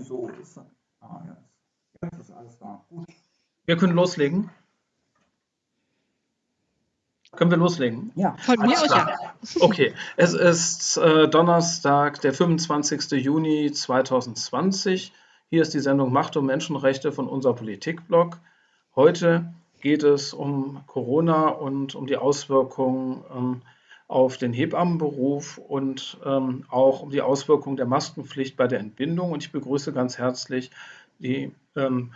Wieso ist das? Ah, jetzt. jetzt ist alles da. Gut. Wir können loslegen. Können wir loslegen? Ja. Von mir aus ja. Okay, es ist äh, Donnerstag, der 25. Juni 2020. Hier ist die Sendung Macht und Menschenrechte von unser Politikblog. Heute geht es um Corona und um die Auswirkungen ähm, auf den Hebammenberuf und ähm, auch um die Auswirkungen der Maskenpflicht bei der Entbindung. Und ich begrüße ganz herzlich die ähm,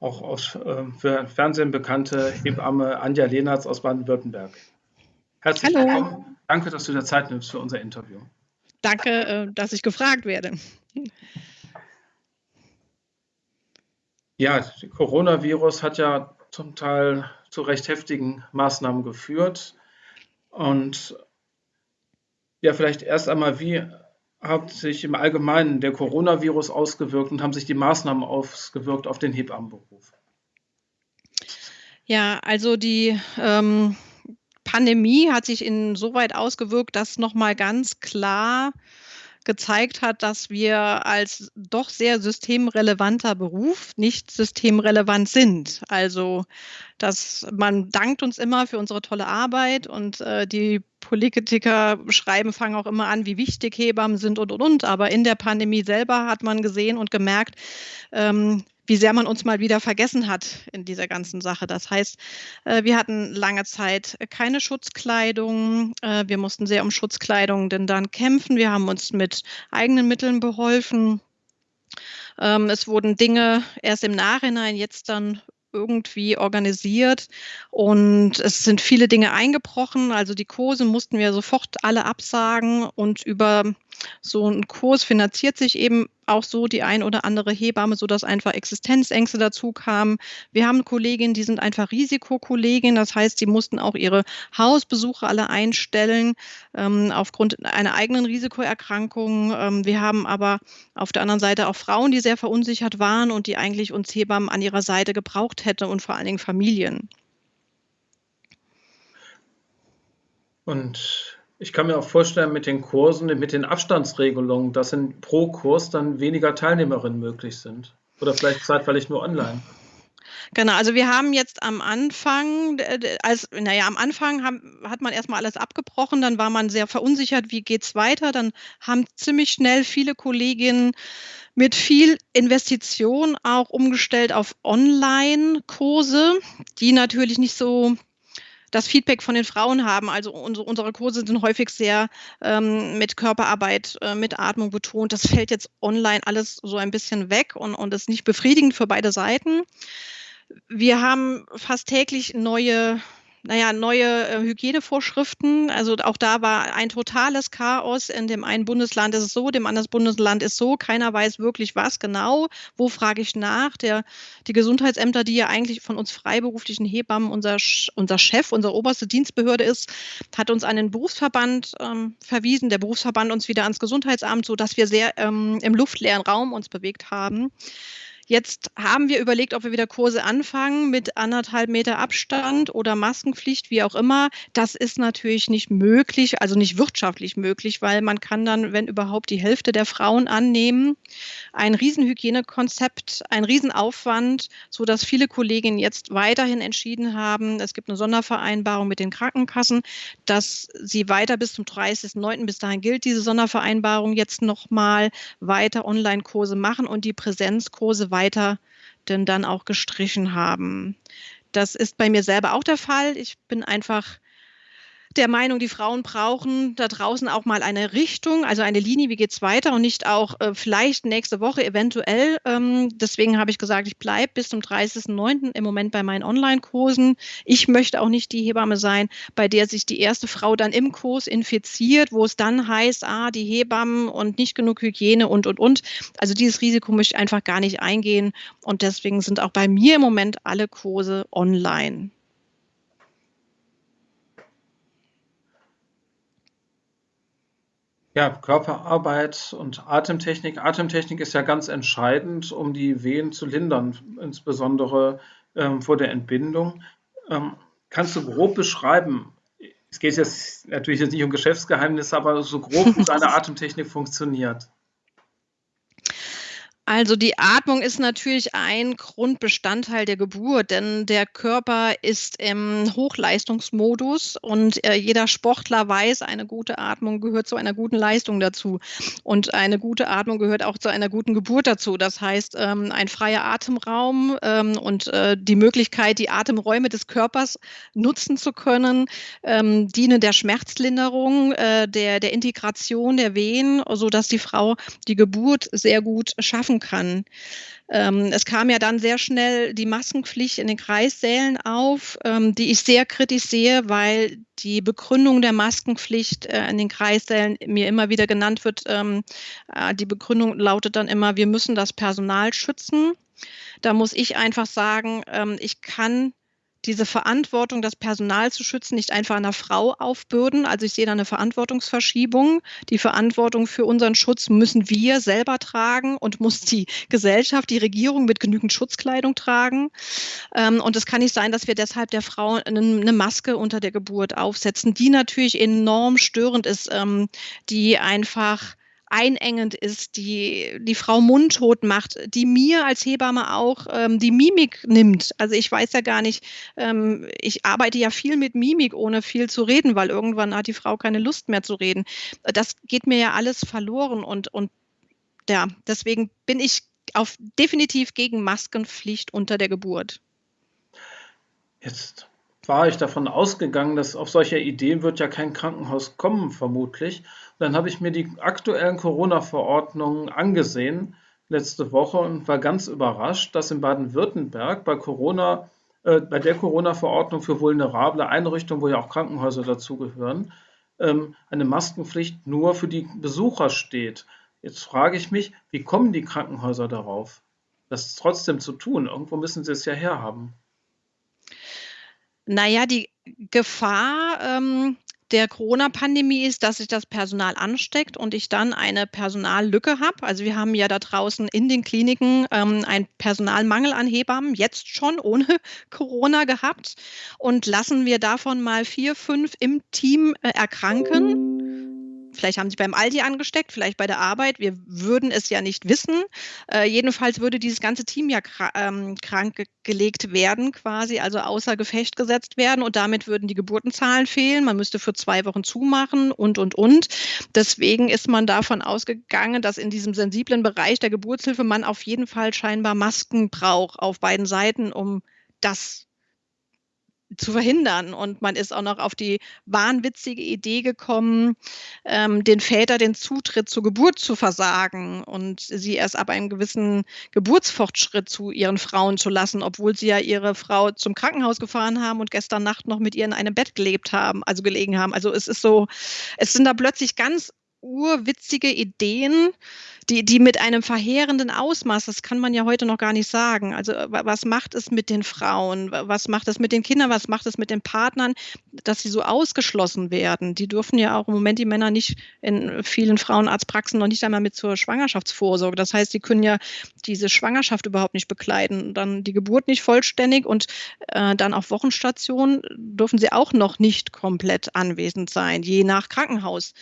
auch aus äh, für Fernsehen bekannte Hebamme Anja Lehnertz aus Baden-Württemberg. Herzlich Hallo. willkommen. Danke, dass du dir Zeit nimmst für unser Interview. Danke, äh, dass ich gefragt werde. Ja, Coronavirus hat ja zum Teil zu recht heftigen Maßnahmen geführt. Und ja, vielleicht erst einmal, wie hat sich im Allgemeinen der Coronavirus ausgewirkt und haben sich die Maßnahmen ausgewirkt auf den Hebammenberuf? Ja, also die ähm, Pandemie hat sich insoweit ausgewirkt, dass nochmal ganz klar gezeigt hat, dass wir als doch sehr systemrelevanter Beruf nicht systemrelevant sind. Also, dass man dankt uns immer für unsere tolle Arbeit und äh, die Politiker schreiben, fangen auch immer an, wie wichtig Hebammen sind und und und. Aber in der Pandemie selber hat man gesehen und gemerkt, ähm, wie sehr man uns mal wieder vergessen hat in dieser ganzen Sache. Das heißt, äh, wir hatten lange Zeit keine Schutzkleidung. Äh, wir mussten sehr um Schutzkleidung denn dann kämpfen. Wir haben uns mit eigenen Mitteln beholfen. Ähm, es wurden Dinge erst im Nachhinein jetzt dann irgendwie organisiert und es sind viele Dinge eingebrochen. Also die Kurse mussten wir sofort alle absagen und über so ein Kurs finanziert sich eben auch so die ein oder andere Hebamme, sodass einfach Existenzängste dazu kamen. Wir haben Kolleginnen, die sind einfach Risikokolleginnen, das heißt, die mussten auch ihre Hausbesuche alle einstellen ähm, aufgrund einer eigenen Risikoerkrankung. Ähm, wir haben aber auf der anderen Seite auch Frauen, die sehr verunsichert waren und die eigentlich uns Hebammen an ihrer Seite gebraucht hätten und vor allen Dingen Familien. Und ich kann mir auch vorstellen, mit den Kursen, mit den Abstandsregelungen, dass in pro Kurs dann weniger Teilnehmerinnen möglich sind. Oder vielleicht zeitweilig nur online. Genau, also wir haben jetzt am Anfang, als, naja, am Anfang haben, hat man erstmal alles abgebrochen, dann war man sehr verunsichert, wie geht es weiter. Dann haben ziemlich schnell viele Kolleginnen mit viel Investition auch umgestellt auf Online-Kurse, die natürlich nicht so das Feedback von den Frauen haben. Also unsere, unsere Kurse sind häufig sehr ähm, mit Körperarbeit, äh, mit Atmung betont. Das fällt jetzt online alles so ein bisschen weg und, und ist nicht befriedigend für beide Seiten. Wir haben fast täglich neue naja, neue äh, Hygienevorschriften. Also auch da war ein totales Chaos. In dem einen Bundesland ist es so, dem anderen Bundesland ist so. Keiner weiß wirklich was genau. Wo frage ich nach? Der, die Gesundheitsämter, die ja eigentlich von uns freiberuflichen Hebammen unser, unser Chef, unsere oberste Dienstbehörde ist, hat uns an den Berufsverband ähm, verwiesen. Der Berufsverband uns wieder ans Gesundheitsamt, sodass wir sehr ähm, im luftleeren Raum uns bewegt haben. Jetzt haben wir überlegt, ob wir wieder Kurse anfangen mit anderthalb Meter Abstand oder Maskenpflicht, wie auch immer. Das ist natürlich nicht möglich, also nicht wirtschaftlich möglich, weil man kann dann, wenn überhaupt, die Hälfte der Frauen annehmen. Ein Riesenhygienekonzept, ein Riesenaufwand, so dass viele Kolleginnen jetzt weiterhin entschieden haben, es gibt eine Sondervereinbarung mit den Krankenkassen, dass sie weiter bis zum 30.09. bis dahin gilt diese Sondervereinbarung jetzt nochmal weiter Online-Kurse machen und die Präsenzkurse weiter denn dann auch gestrichen haben. Das ist bei mir selber auch der Fall. Ich bin einfach der Meinung, die Frauen brauchen da draußen auch mal eine Richtung, also eine Linie, wie geht es weiter und nicht auch äh, vielleicht nächste Woche eventuell. Ähm, deswegen habe ich gesagt, ich bleibe bis zum 30.09. im Moment bei meinen Online-Kursen. Ich möchte auch nicht die Hebamme sein, bei der sich die erste Frau dann im Kurs infiziert, wo es dann heißt, ah, die Hebammen und nicht genug Hygiene und, und, und. Also dieses Risiko möchte ich einfach gar nicht eingehen und deswegen sind auch bei mir im Moment alle Kurse online. Ja, Körperarbeit und Atemtechnik. Atemtechnik ist ja ganz entscheidend, um die Wehen zu lindern, insbesondere ähm, vor der Entbindung. Ähm, kannst du grob beschreiben, es geht jetzt natürlich jetzt nicht um Geschäftsgeheimnisse, aber so grob, wie deine Atemtechnik funktioniert? Also die Atmung ist natürlich ein Grundbestandteil der Geburt, denn der Körper ist im Hochleistungsmodus und äh, jeder Sportler weiß, eine gute Atmung gehört zu einer guten Leistung dazu. Und eine gute Atmung gehört auch zu einer guten Geburt dazu. Das heißt, ähm, ein freier Atemraum ähm, und äh, die Möglichkeit, die Atemräume des Körpers nutzen zu können, ähm, dienen der Schmerzlinderung, äh, der, der Integration der Wehen, sodass die Frau die Geburt sehr gut schaffen helfen kann. Ähm, es kam ja dann sehr schnell die Maskenpflicht in den Kreissälen auf, ähm, die ich sehr kritisch sehe, weil die Begründung der Maskenpflicht äh, in den Kreissälen mir immer wieder genannt wird. Ähm, äh, die Begründung lautet dann immer, wir müssen das Personal schützen. Da muss ich einfach sagen, ähm, ich kann diese Verantwortung, das Personal zu schützen, nicht einfach einer Frau aufbürden. Also ich sehe da eine Verantwortungsverschiebung. Die Verantwortung für unseren Schutz müssen wir selber tragen und muss die Gesellschaft, die Regierung mit genügend Schutzkleidung tragen. Ähm, und es kann nicht sein, dass wir deshalb der Frau eine Maske unter der Geburt aufsetzen, die natürlich enorm störend ist, ähm, die einfach einengend ist, die die Frau mundtot macht, die mir als Hebamme auch ähm, die Mimik nimmt. Also ich weiß ja gar nicht, ähm, ich arbeite ja viel mit Mimik, ohne viel zu reden, weil irgendwann hat die Frau keine Lust mehr zu reden. Das geht mir ja alles verloren und, und ja, deswegen bin ich auf definitiv gegen Maskenpflicht unter der Geburt. Jetzt war ich davon ausgegangen, dass auf solche Ideen wird ja kein Krankenhaus kommen, vermutlich. Und dann habe ich mir die aktuellen Corona-Verordnungen angesehen letzte Woche und war ganz überrascht, dass in Baden-Württemberg bei Corona, äh, bei der Corona-Verordnung für vulnerable Einrichtungen, wo ja auch Krankenhäuser dazugehören, ähm, eine Maskenpflicht nur für die Besucher steht. Jetzt frage ich mich, wie kommen die Krankenhäuser darauf, das trotzdem zu tun? Irgendwo müssen sie es ja herhaben. Naja, die Gefahr ähm, der Corona-Pandemie ist, dass sich das Personal ansteckt und ich dann eine Personallücke habe. Also wir haben ja da draußen in den Kliniken ähm, einen Personalmangel an Hebammen, jetzt schon ohne Corona gehabt. Und lassen wir davon mal vier, fünf im Team äh, erkranken Vielleicht haben sie beim Aldi angesteckt, vielleicht bei der Arbeit. Wir würden es ja nicht wissen. Äh, jedenfalls würde dieses ganze Team ja ähm, krank gelegt werden, quasi, also außer Gefecht gesetzt werden. Und damit würden die Geburtenzahlen fehlen. Man müsste für zwei Wochen zumachen und, und, und. Deswegen ist man davon ausgegangen, dass in diesem sensiblen Bereich der Geburtshilfe man auf jeden Fall scheinbar Masken braucht auf beiden Seiten, um das zu verhindern. Und man ist auch noch auf die wahnwitzige Idee gekommen, ähm, den Väter den Zutritt zur Geburt zu versagen und sie erst ab einem gewissen Geburtsfortschritt zu ihren Frauen zu lassen, obwohl sie ja ihre Frau zum Krankenhaus gefahren haben und gestern Nacht noch mit ihr in einem Bett gelebt haben, also gelegen haben. Also es ist so, es sind da plötzlich ganz urwitzige Ideen, die, die mit einem verheerenden Ausmaß, das kann man ja heute noch gar nicht sagen. Also was macht es mit den Frauen? Was macht es mit den Kindern? Was macht es mit den Partnern, dass sie so ausgeschlossen werden? Die dürfen ja auch im Moment die Männer nicht in vielen Frauenarztpraxen noch nicht einmal mit zur Schwangerschaftsvorsorge. Das heißt, sie können ja diese Schwangerschaft überhaupt nicht bekleiden, dann die Geburt nicht vollständig und äh, dann auf Wochenstation dürfen sie auch noch nicht komplett anwesend sein, je nach Krankenhaus.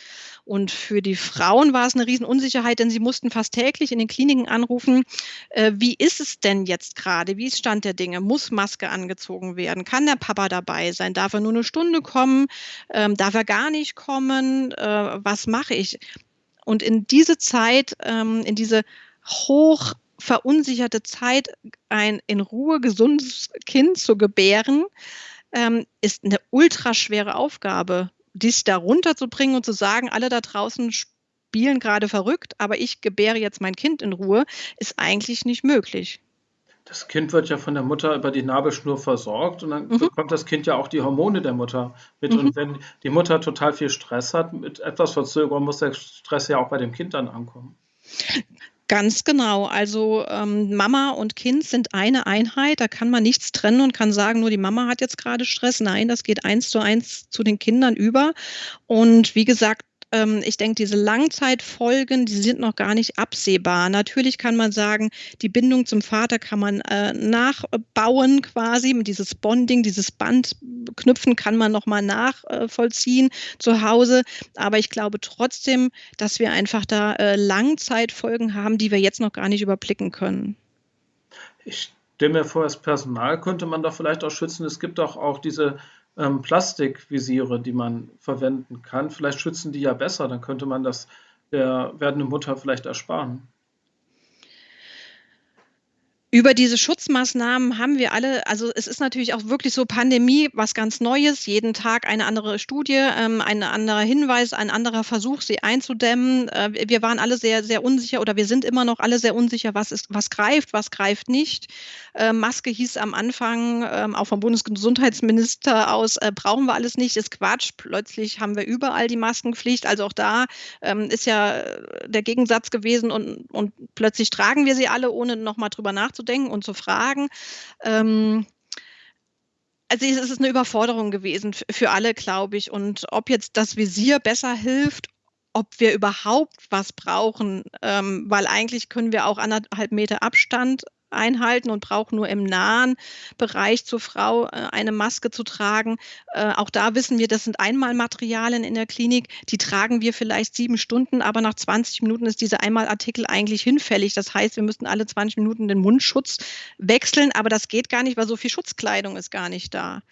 Und für die Frauen war es eine Riesenunsicherheit, denn sie mussten fast täglich in den Kliniken anrufen, äh, wie ist es denn jetzt gerade? Wie ist Stand der Dinge? Muss Maske angezogen werden? Kann der Papa dabei sein? Darf er nur eine Stunde kommen? Ähm, darf er gar nicht kommen? Äh, was mache ich? Und in diese Zeit, ähm, in diese hoch verunsicherte Zeit, ein in Ruhe gesundes Kind zu gebären, ähm, ist eine ultraschwere Aufgabe dies da runterzubringen und zu sagen, alle da draußen spielen gerade verrückt, aber ich gebäre jetzt mein Kind in Ruhe, ist eigentlich nicht möglich. Das Kind wird ja von der Mutter über die Nabelschnur versorgt und dann mhm. bekommt das Kind ja auch die Hormone der Mutter mit. Mhm. Und wenn die Mutter total viel Stress hat, mit etwas Verzögerung muss der Stress ja auch bei dem Kind dann ankommen. Ganz genau. Also ähm, Mama und Kind sind eine Einheit. Da kann man nichts trennen und kann sagen, nur die Mama hat jetzt gerade Stress. Nein, das geht eins zu eins zu den Kindern über. Und wie gesagt, ähm, ich denke, diese Langzeitfolgen, die sind noch gar nicht absehbar. Natürlich kann man sagen, die Bindung zum Vater kann man äh, nachbauen quasi, dieses Bonding, dieses Bandknüpfen kann man nochmal nachvollziehen äh, zu Hause. Aber ich glaube trotzdem, dass wir einfach da äh, Langzeitfolgen haben, die wir jetzt noch gar nicht überblicken können. Ich stelle mir vor, das Personal könnte man doch vielleicht auch schützen. Es gibt doch auch diese ähm, Plastikvisiere, die man verwenden kann. Vielleicht schützen die ja besser, dann könnte man das der werdenden Mutter vielleicht ersparen. Über diese Schutzmaßnahmen haben wir alle, also es ist natürlich auch wirklich so Pandemie, was ganz Neues, jeden Tag eine andere Studie, ähm, ein anderer Hinweis, ein anderer Versuch, sie einzudämmen. Äh, wir waren alle sehr, sehr unsicher oder wir sind immer noch alle sehr unsicher, was ist, was greift, was greift nicht. Äh, Maske hieß am Anfang, äh, auch vom Bundesgesundheitsminister aus, äh, brauchen wir alles nicht, ist Quatsch. Plötzlich haben wir überall die Maskenpflicht. Also auch da ähm, ist ja der Gegensatz gewesen und, und plötzlich tragen wir sie alle, ohne nochmal drüber nachzudenken nachzudenken und zu fragen. Ähm, also es ist eine Überforderung gewesen für alle, glaube ich. Und ob jetzt das Visier besser hilft, ob wir überhaupt was brauchen, ähm, weil eigentlich können wir auch anderthalb Meter Abstand einhalten und braucht nur im nahen Bereich zur Frau äh, eine Maske zu tragen. Äh, auch da wissen wir, das sind Einmalmaterialien in der Klinik. Die tragen wir vielleicht sieben Stunden, aber nach 20 Minuten ist dieser Einmalartikel eigentlich hinfällig. Das heißt, wir müssten alle 20 Minuten den Mundschutz wechseln, aber das geht gar nicht, weil so viel Schutzkleidung ist gar nicht da.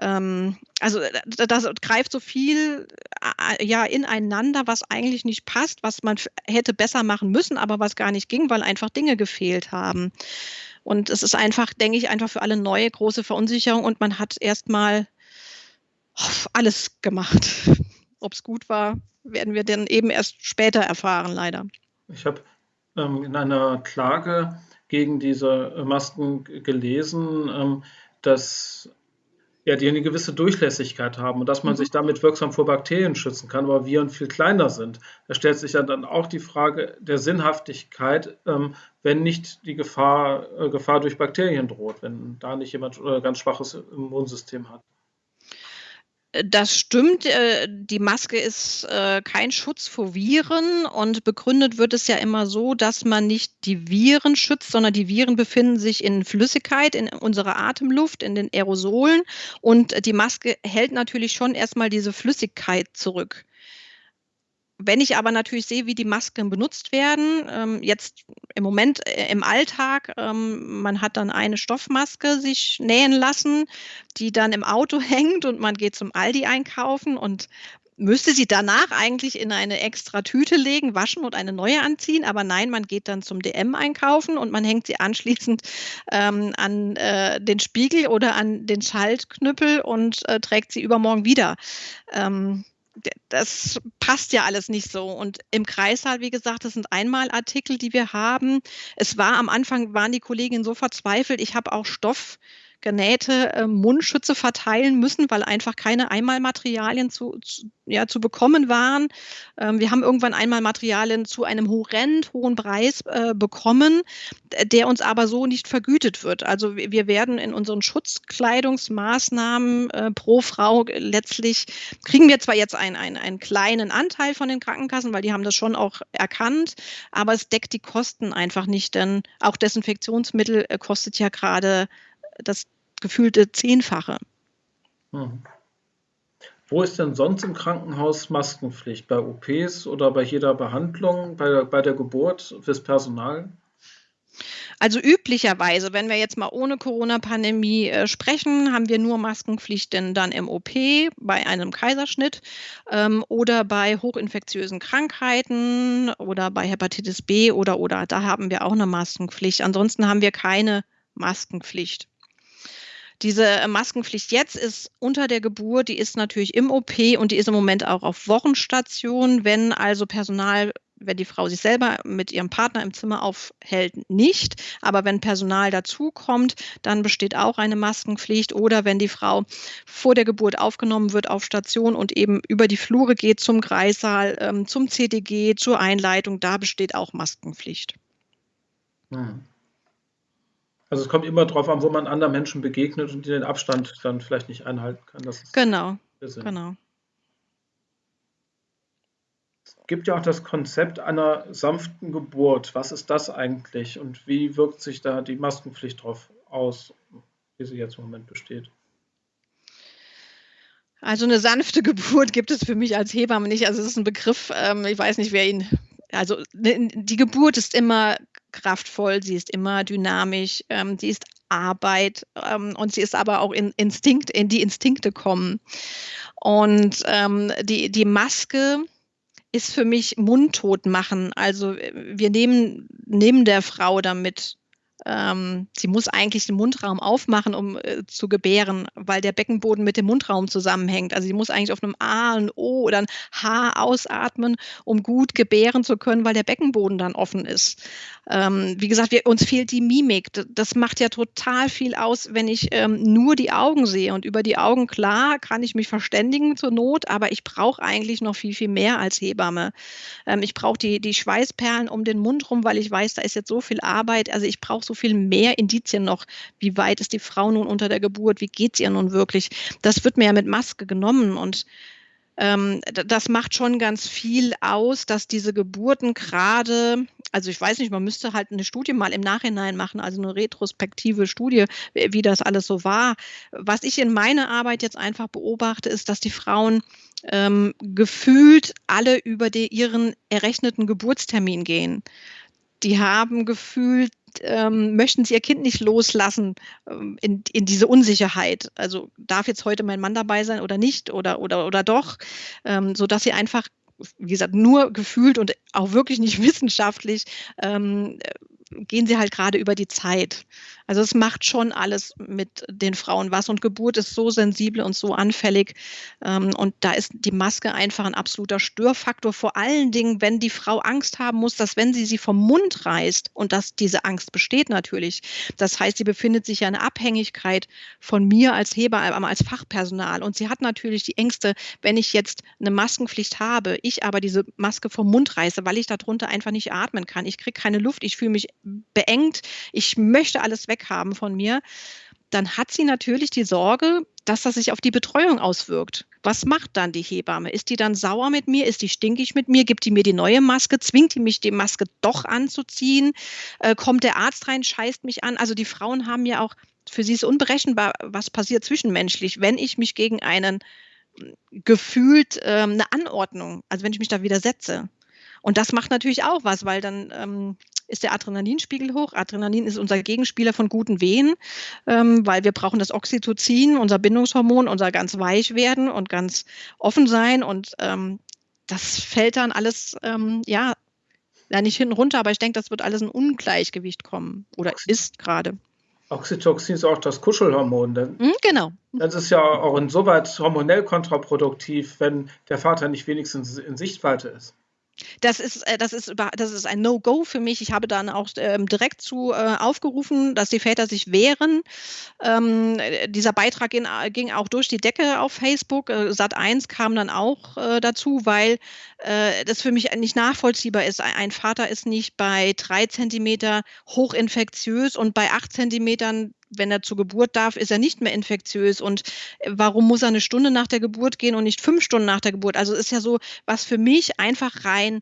Ähm, also das greift so viel äh, ja ineinander, was eigentlich nicht passt, was man hätte besser machen müssen, aber was gar nicht ging, weil einfach Dinge gefehlt haben. Und es ist einfach, denke ich, einfach für alle neue große Verunsicherung und man hat erstmal alles gemacht. Ob es gut war, werden wir dann eben erst später erfahren, leider. Ich habe ähm, in einer Klage gegen diese Masken gelesen, ähm, dass ja, die eine gewisse Durchlässigkeit haben und dass man mhm. sich damit wirksam vor Bakterien schützen kann, aber Viren viel kleiner sind. Da stellt sich ja dann auch die Frage der Sinnhaftigkeit, ähm, wenn nicht die Gefahr, äh, Gefahr durch Bakterien droht, wenn da nicht jemand äh, ganz schwaches Immunsystem hat. Das stimmt. Äh, die Maske ist äh, kein Schutz vor Viren und begründet wird es ja immer so, dass man nicht die Viren schützt, sondern die Viren befinden sich in Flüssigkeit, in unserer Atemluft, in den Aerosolen und die Maske hält natürlich schon erstmal diese Flüssigkeit zurück. Wenn ich aber natürlich sehe, wie die Masken benutzt werden, ähm, jetzt im Moment äh, im Alltag, ähm, man hat dann eine Stoffmaske sich nähen lassen, die dann im Auto hängt und man geht zum Aldi einkaufen und müsste sie danach eigentlich in eine extra Tüte legen, waschen und eine neue anziehen. Aber nein, man geht dann zum DM einkaufen und man hängt sie anschließend ähm, an äh, den Spiegel oder an den Schaltknüppel und äh, trägt sie übermorgen wieder. Ähm, das passt ja alles nicht so. Und im Kreissaal, wie gesagt, das sind Einmalartikel, die wir haben. Es war am Anfang, waren die Kolleginnen so verzweifelt. Ich habe auch Stoff genähte äh, Mundschütze verteilen müssen, weil einfach keine Einmalmaterialien zu, zu, ja, zu bekommen waren. Ähm, wir haben irgendwann Einmalmaterialien zu einem horrend hohen Preis äh, bekommen, der uns aber so nicht vergütet wird. Also wir werden in unseren Schutzkleidungsmaßnahmen äh, pro Frau letztlich, kriegen wir zwar jetzt einen, einen, einen kleinen Anteil von den Krankenkassen, weil die haben das schon auch erkannt, aber es deckt die Kosten einfach nicht, denn auch Desinfektionsmittel äh, kostet ja gerade das gefühlte Zehnfache. Hm. Wo ist denn sonst im Krankenhaus Maskenpflicht? Bei OPs oder bei jeder Behandlung, bei der, bei der Geburt fürs Personal? Also üblicherweise, wenn wir jetzt mal ohne Corona-Pandemie äh, sprechen, haben wir nur Maskenpflicht denn dann im OP bei einem Kaiserschnitt ähm, oder bei hochinfektiösen Krankheiten oder bei Hepatitis B oder oder da haben wir auch eine Maskenpflicht. Ansonsten haben wir keine Maskenpflicht. Diese äh, Maskenpflicht jetzt ist unter der Geburt, die ist natürlich im OP und die ist im Moment auch auf Wochenstation. Wenn also Personal wenn die Frau sich selber mit ihrem Partner im Zimmer aufhält, nicht. Aber wenn Personal dazukommt, dann besteht auch eine Maskenpflicht. Oder wenn die Frau vor der Geburt aufgenommen wird auf Station und eben über die Flure geht zum Kreissaal, ähm, zum CDG, zur Einleitung, da besteht auch Maskenpflicht. Hm. Also es kommt immer darauf an, wo man anderen Menschen begegnet und die den Abstand dann vielleicht nicht einhalten kann. genau, genau. gibt ja auch das Konzept einer sanften Geburt. Was ist das eigentlich und wie wirkt sich da die Maskenpflicht darauf aus, wie sie jetzt im Moment besteht? Also eine sanfte Geburt gibt es für mich als Hebamme nicht. Also es ist ein Begriff, ähm, ich weiß nicht, wer ihn. Also ne, die Geburt ist immer kraftvoll, sie ist immer dynamisch, ähm, sie ist Arbeit ähm, und sie ist aber auch in Instinkt, in die Instinkte kommen. Und ähm, die, die Maske ist für mich mundtot machen. Also wir nehmen, nehmen der Frau damit ähm, sie muss eigentlich den Mundraum aufmachen, um äh, zu gebären, weil der Beckenboden mit dem Mundraum zusammenhängt. Also sie muss eigentlich auf einem A, ein O oder ein H ausatmen, um gut gebären zu können, weil der Beckenboden dann offen ist. Ähm, wie gesagt, wir, uns fehlt die Mimik. Das macht ja total viel aus, wenn ich ähm, nur die Augen sehe. Und über die Augen, klar, kann ich mich verständigen zur Not, aber ich brauche eigentlich noch viel, viel mehr als Hebamme. Ähm, ich brauche die, die Schweißperlen um den Mund rum, weil ich weiß, da ist jetzt so viel Arbeit. Also ich brauche so viel mehr Indizien noch. Wie weit ist die Frau nun unter der Geburt? Wie geht es ihr nun wirklich? Das wird mir ja mit Maske genommen und ähm, das macht schon ganz viel aus, dass diese Geburten gerade, also ich weiß nicht, man müsste halt eine Studie mal im Nachhinein machen, also eine retrospektive Studie, wie das alles so war. Was ich in meiner Arbeit jetzt einfach beobachte, ist, dass die Frauen ähm, gefühlt alle über die, ihren errechneten Geburtstermin gehen. Die haben gefühlt ähm, möchten sie ihr Kind nicht loslassen ähm, in, in diese Unsicherheit. Also darf jetzt heute mein Mann dabei sein oder nicht oder, oder, oder doch, ähm, sodass sie einfach wie gesagt, nur gefühlt und auch wirklich nicht wissenschaftlich ähm, gehen sie halt gerade über die Zeit. Also es macht schon alles mit den Frauen was und Geburt ist so sensibel und so anfällig ähm, und da ist die Maske einfach ein absoluter Störfaktor. Vor allen Dingen, wenn die Frau Angst haben muss, dass wenn sie sie vom Mund reißt und dass diese Angst besteht natürlich, das heißt, sie befindet sich ja in Abhängigkeit von mir als Hebamme, als Fachpersonal und sie hat natürlich die Ängste, wenn ich jetzt eine Maskenpflicht habe, ich aber diese Maske vom Mund reiße, weil ich darunter einfach nicht atmen kann. Ich kriege keine Luft, ich fühle mich beengt, ich möchte alles weghaben von mir, dann hat sie natürlich die Sorge, dass das sich auf die Betreuung auswirkt. Was macht dann die Hebamme? Ist die dann sauer mit mir? Ist die stinkig mit mir? Gibt die mir die neue Maske? Zwingt die mich, die Maske doch anzuziehen? Äh, kommt der Arzt rein, scheißt mich an? Also die Frauen haben ja auch, für sie ist unberechenbar, was passiert zwischenmenschlich, wenn ich mich gegen einen gefühlt ähm, eine Anordnung, also wenn ich mich da widersetze. Und das macht natürlich auch was, weil dann ähm, ist der Adrenalinspiegel hoch. Adrenalin ist unser Gegenspieler von guten Wehen, ähm, weil wir brauchen das Oxytocin, unser Bindungshormon, unser ganz weich werden und ganz offen sein. Und ähm, das fällt dann alles, ähm, ja, ja, nicht hinten runter, aber ich denke, das wird alles in Ungleichgewicht kommen oder ist gerade. Oxytocin ist auch das Kuschelhormon. Denn hm, genau. Das ist ja auch insoweit hormonell kontraproduktiv, wenn der Vater nicht wenigstens in Sichtweite ist. Das ist, äh, das ist, das ist ein No-Go für mich. Ich habe dann auch ähm, direkt zu äh, aufgerufen, dass die Väter sich wehren. Ähm, dieser Beitrag ging, ging, auch durch die Decke auf Facebook. Äh, Sat 1 kam dann auch äh, dazu, weil äh, das für mich nicht nachvollziehbar ist. Ein Vater ist nicht bei drei Zentimeter hochinfektiös und bei acht Zentimetern wenn er zur Geburt darf, ist er nicht mehr infektiös. Und äh, warum muss er eine Stunde nach der Geburt gehen und nicht fünf Stunden nach der Geburt? Also ist ja so, was für mich einfach rein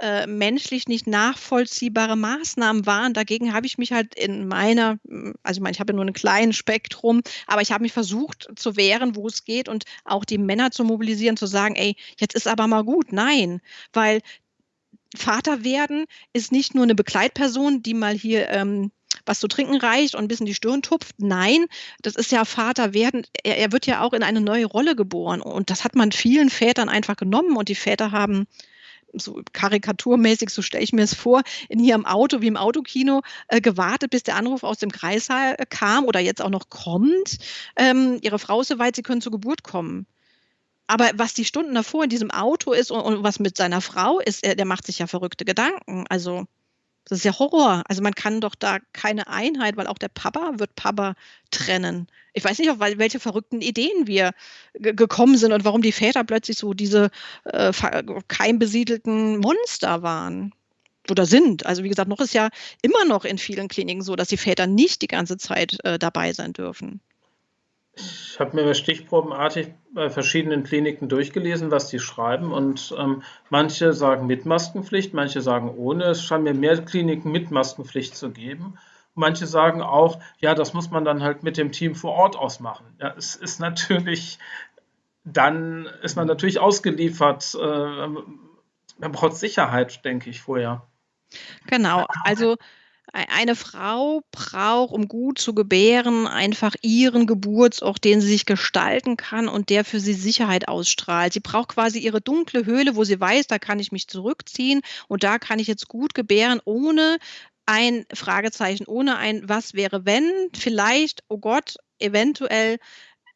äh, menschlich nicht nachvollziehbare Maßnahmen waren. Dagegen habe ich mich halt in meiner, hm, also ich meine, ich habe ja nur ein kleines Spektrum, aber ich habe mich versucht zu wehren, wo es geht und auch die Männer zu mobilisieren, zu sagen, ey, jetzt ist aber mal gut. Nein, weil Vater werden ist nicht nur eine Begleitperson, die mal hier ähm, was zu trinken reicht und ein bisschen die Stirn tupft. Nein, das ist ja Vater werden. Er, er wird ja auch in eine neue Rolle geboren. Und das hat man vielen Vätern einfach genommen. Und die Väter haben so karikaturmäßig, so stelle ich mir es vor, in hier im Auto wie im Autokino äh, gewartet, bis der Anruf aus dem Kreissaal äh, kam oder jetzt auch noch kommt. Ähm, ihre Frau ist soweit, sie können zur Geburt kommen. Aber was die Stunden davor in diesem Auto ist und, und was mit seiner Frau ist, er, der macht sich ja verrückte Gedanken. Also das ist ja Horror. Also man kann doch da keine Einheit, weil auch der Papa wird Papa trennen. Ich weiß nicht, auf welche verrückten Ideen wir gekommen sind und warum die Väter plötzlich so diese äh, keimbesiedelten Monster waren oder sind. Also wie gesagt, noch ist ja immer noch in vielen Kliniken so, dass die Väter nicht die ganze Zeit äh, dabei sein dürfen. Ich habe mir stichprobenartig bei verschiedenen Kliniken durchgelesen, was die schreiben. Und ähm, manche sagen mit Maskenpflicht, manche sagen ohne. Es scheint mir mehr Kliniken mit Maskenpflicht zu geben. Manche sagen auch, ja, das muss man dann halt mit dem Team vor Ort ausmachen. Ja, es ist natürlich, dann ist man natürlich ausgeliefert. Äh, man braucht Sicherheit, denke ich, vorher. Genau, also eine Frau braucht, um gut zu gebären, einfach ihren Geburtsort, den sie sich gestalten kann und der für sie Sicherheit ausstrahlt. Sie braucht quasi ihre dunkle Höhle, wo sie weiß, da kann ich mich zurückziehen und da kann ich jetzt gut gebären, ohne ein Fragezeichen, ohne ein Was wäre wenn, vielleicht, oh Gott, eventuell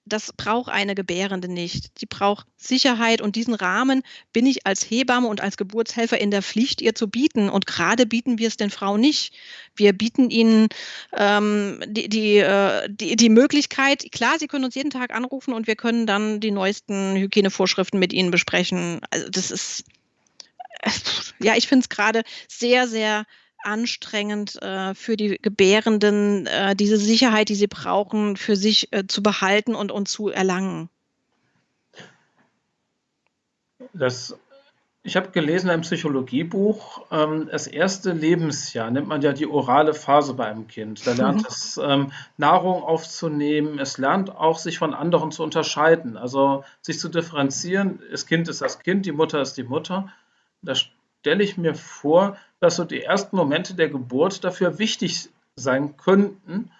das braucht eine Gebärende nicht. Sie braucht Sicherheit und diesen Rahmen bin ich als Hebamme und als Geburtshelfer in der Pflicht, ihr zu bieten. Und gerade bieten wir es den Frauen nicht. Wir bieten ihnen ähm, die, die, äh, die, die Möglichkeit, klar, sie können uns jeden Tag anrufen und wir können dann die neuesten Hygienevorschriften mit ihnen besprechen. Also das ist, ja, ich finde es gerade sehr, sehr anstrengend äh, für die Gebärenden, äh, diese Sicherheit, die sie brauchen, für sich äh, zu behalten und, und zu erlangen. Das, ich habe gelesen im Psychologiebuch, ähm, das erste Lebensjahr nennt man ja die orale Phase bei einem Kind. Da lernt mhm. es ähm, Nahrung aufzunehmen, es lernt auch sich von anderen zu unterscheiden, also sich zu differenzieren. Das Kind ist das Kind, die Mutter ist die Mutter. Da stelle ich mir vor, dass so die ersten Momente der Geburt dafür wichtig sein könnten.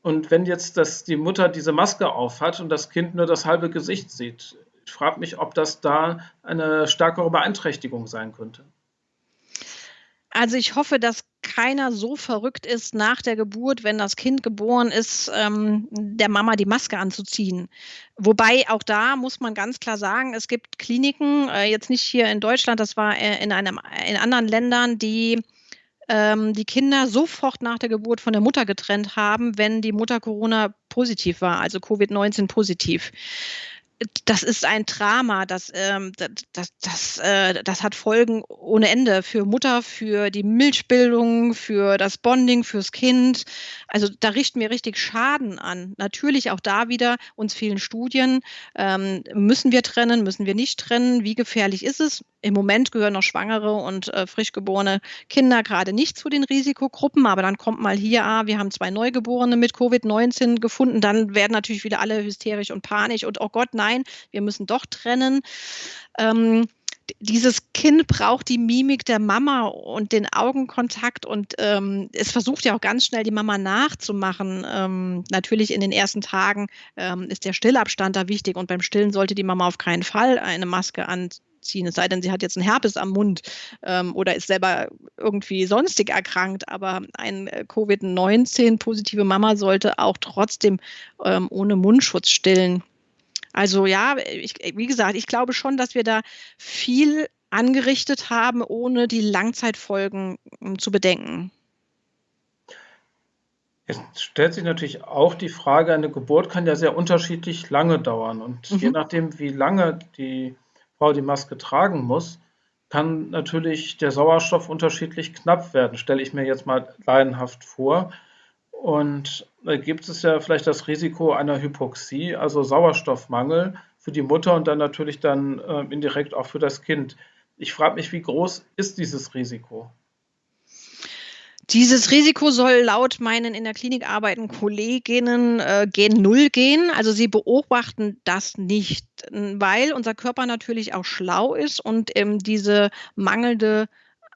Und wenn jetzt das, die Mutter diese Maske aufhat und das Kind nur das halbe Gesicht sieht, ich frage mich, ob das da eine stärkere Beeinträchtigung sein könnte. Also ich hoffe, dass keiner so verrückt ist, nach der Geburt, wenn das Kind geboren ist, ähm, der Mama die Maske anzuziehen. Wobei auch da muss man ganz klar sagen, es gibt Kliniken, äh, jetzt nicht hier in Deutschland, das war äh, in, einem, in anderen Ländern, die ähm, die Kinder sofort nach der Geburt von der Mutter getrennt haben, wenn die Mutter Corona positiv war, also Covid-19 positiv das ist ein Drama, das, ähm, das, das, das, äh, das hat Folgen ohne Ende für Mutter, für die Milchbildung, für das Bonding, fürs Kind. Also da richten wir richtig Schaden an. Natürlich auch da wieder uns vielen Studien. Ähm, müssen wir trennen, müssen wir nicht trennen? Wie gefährlich ist es? Im Moment gehören noch schwangere und äh, frisch Kinder gerade nicht zu den Risikogruppen, aber dann kommt mal hier, ah, wir haben zwei Neugeborene mit Covid-19 gefunden, dann werden natürlich wieder alle hysterisch und panisch und oh Gott, nein, wir müssen doch trennen. Ähm, dieses Kind braucht die Mimik der Mama und den Augenkontakt und ähm, es versucht ja auch ganz schnell die Mama nachzumachen. Ähm, natürlich in den ersten Tagen ähm, ist der Stillabstand da wichtig und beim Stillen sollte die Mama auf keinen Fall eine Maske anziehen ziehen. Es sei denn, sie hat jetzt einen Herpes am Mund ähm, oder ist selber irgendwie sonstig erkrankt. Aber eine äh, Covid-19-positive Mama sollte auch trotzdem ähm, ohne Mundschutz stillen. Also ja, ich, wie gesagt, ich glaube schon, dass wir da viel angerichtet haben, ohne die Langzeitfolgen um, zu bedenken. Es stellt sich natürlich auch die Frage, eine Geburt kann ja sehr unterschiedlich lange dauern. Und mhm. je nachdem, wie lange die Frau die Maske tragen muss, kann natürlich der Sauerstoff unterschiedlich knapp werden, stelle ich mir jetzt mal laienhaft vor. Und da gibt es ja vielleicht das Risiko einer Hypoxie, also Sauerstoffmangel für die Mutter und dann natürlich dann äh, indirekt auch für das Kind. Ich frage mich, wie groß ist dieses Risiko? Dieses Risiko soll laut meinen in der Klinik arbeitenden Kolleginnen äh, gen Null gehen. Also sie beobachten das nicht, weil unser Körper natürlich auch schlau ist und ähm, diese mangelnde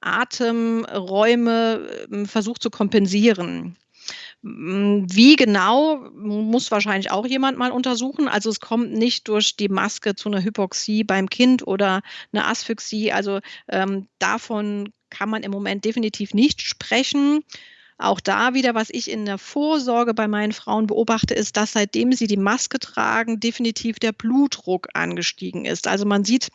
Atemräume äh, versucht zu kompensieren. Wie genau, muss wahrscheinlich auch jemand mal untersuchen. Also es kommt nicht durch die Maske zu einer Hypoxie beim Kind oder einer Asphyxie. Also ähm, davon kann man im Moment definitiv nicht sprechen. Auch da wieder, was ich in der Vorsorge bei meinen Frauen beobachte, ist, dass seitdem sie die Maske tragen, definitiv der Blutdruck angestiegen ist. Also man sieht,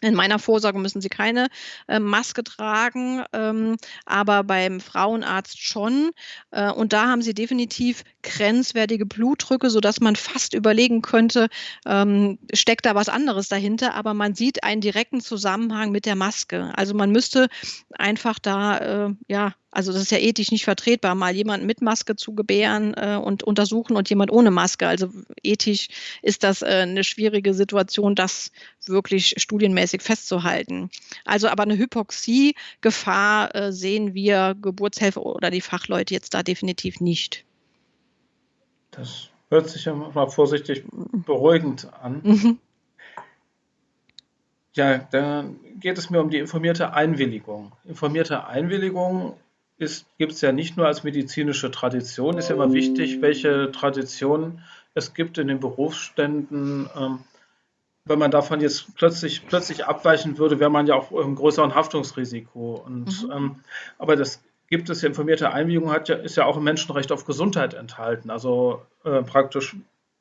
in meiner Vorsorge müssen sie keine äh, Maske tragen, ähm, aber beim Frauenarzt schon. Äh, und da haben sie definitiv grenzwertige Blutdrücke, sodass man fast überlegen könnte, ähm, steckt da was anderes dahinter. Aber man sieht einen direkten Zusammenhang mit der Maske. Also man müsste einfach da, äh, ja, Also das ist ja ethisch nicht vertretbar, mal jemanden mit Maske zu gebären äh, und untersuchen und jemand ohne Maske. Also ethisch ist das äh, eine schwierige Situation, das wirklich studienmäßig festzuhalten. Also aber eine Hypoxie-Gefahr äh, sehen wir Geburtshelfer oder die Fachleute jetzt da definitiv nicht. Das hört sich ja mal vorsichtig beruhigend an. Mhm. Ja, dann geht es mir um die informierte Einwilligung. Informierte Einwilligung gibt es ja nicht nur als medizinische Tradition, ist ja immer wichtig, welche Tradition es gibt in den Berufsständen. Ähm, wenn man davon jetzt plötzlich, plötzlich abweichen würde, wäre man ja auch im größeren Haftungsrisiko. Und, mhm. ähm, aber das gibt es ja, informierte Einwilligung hat ja, ist ja auch im Menschenrecht auf Gesundheit enthalten. Also äh, praktisch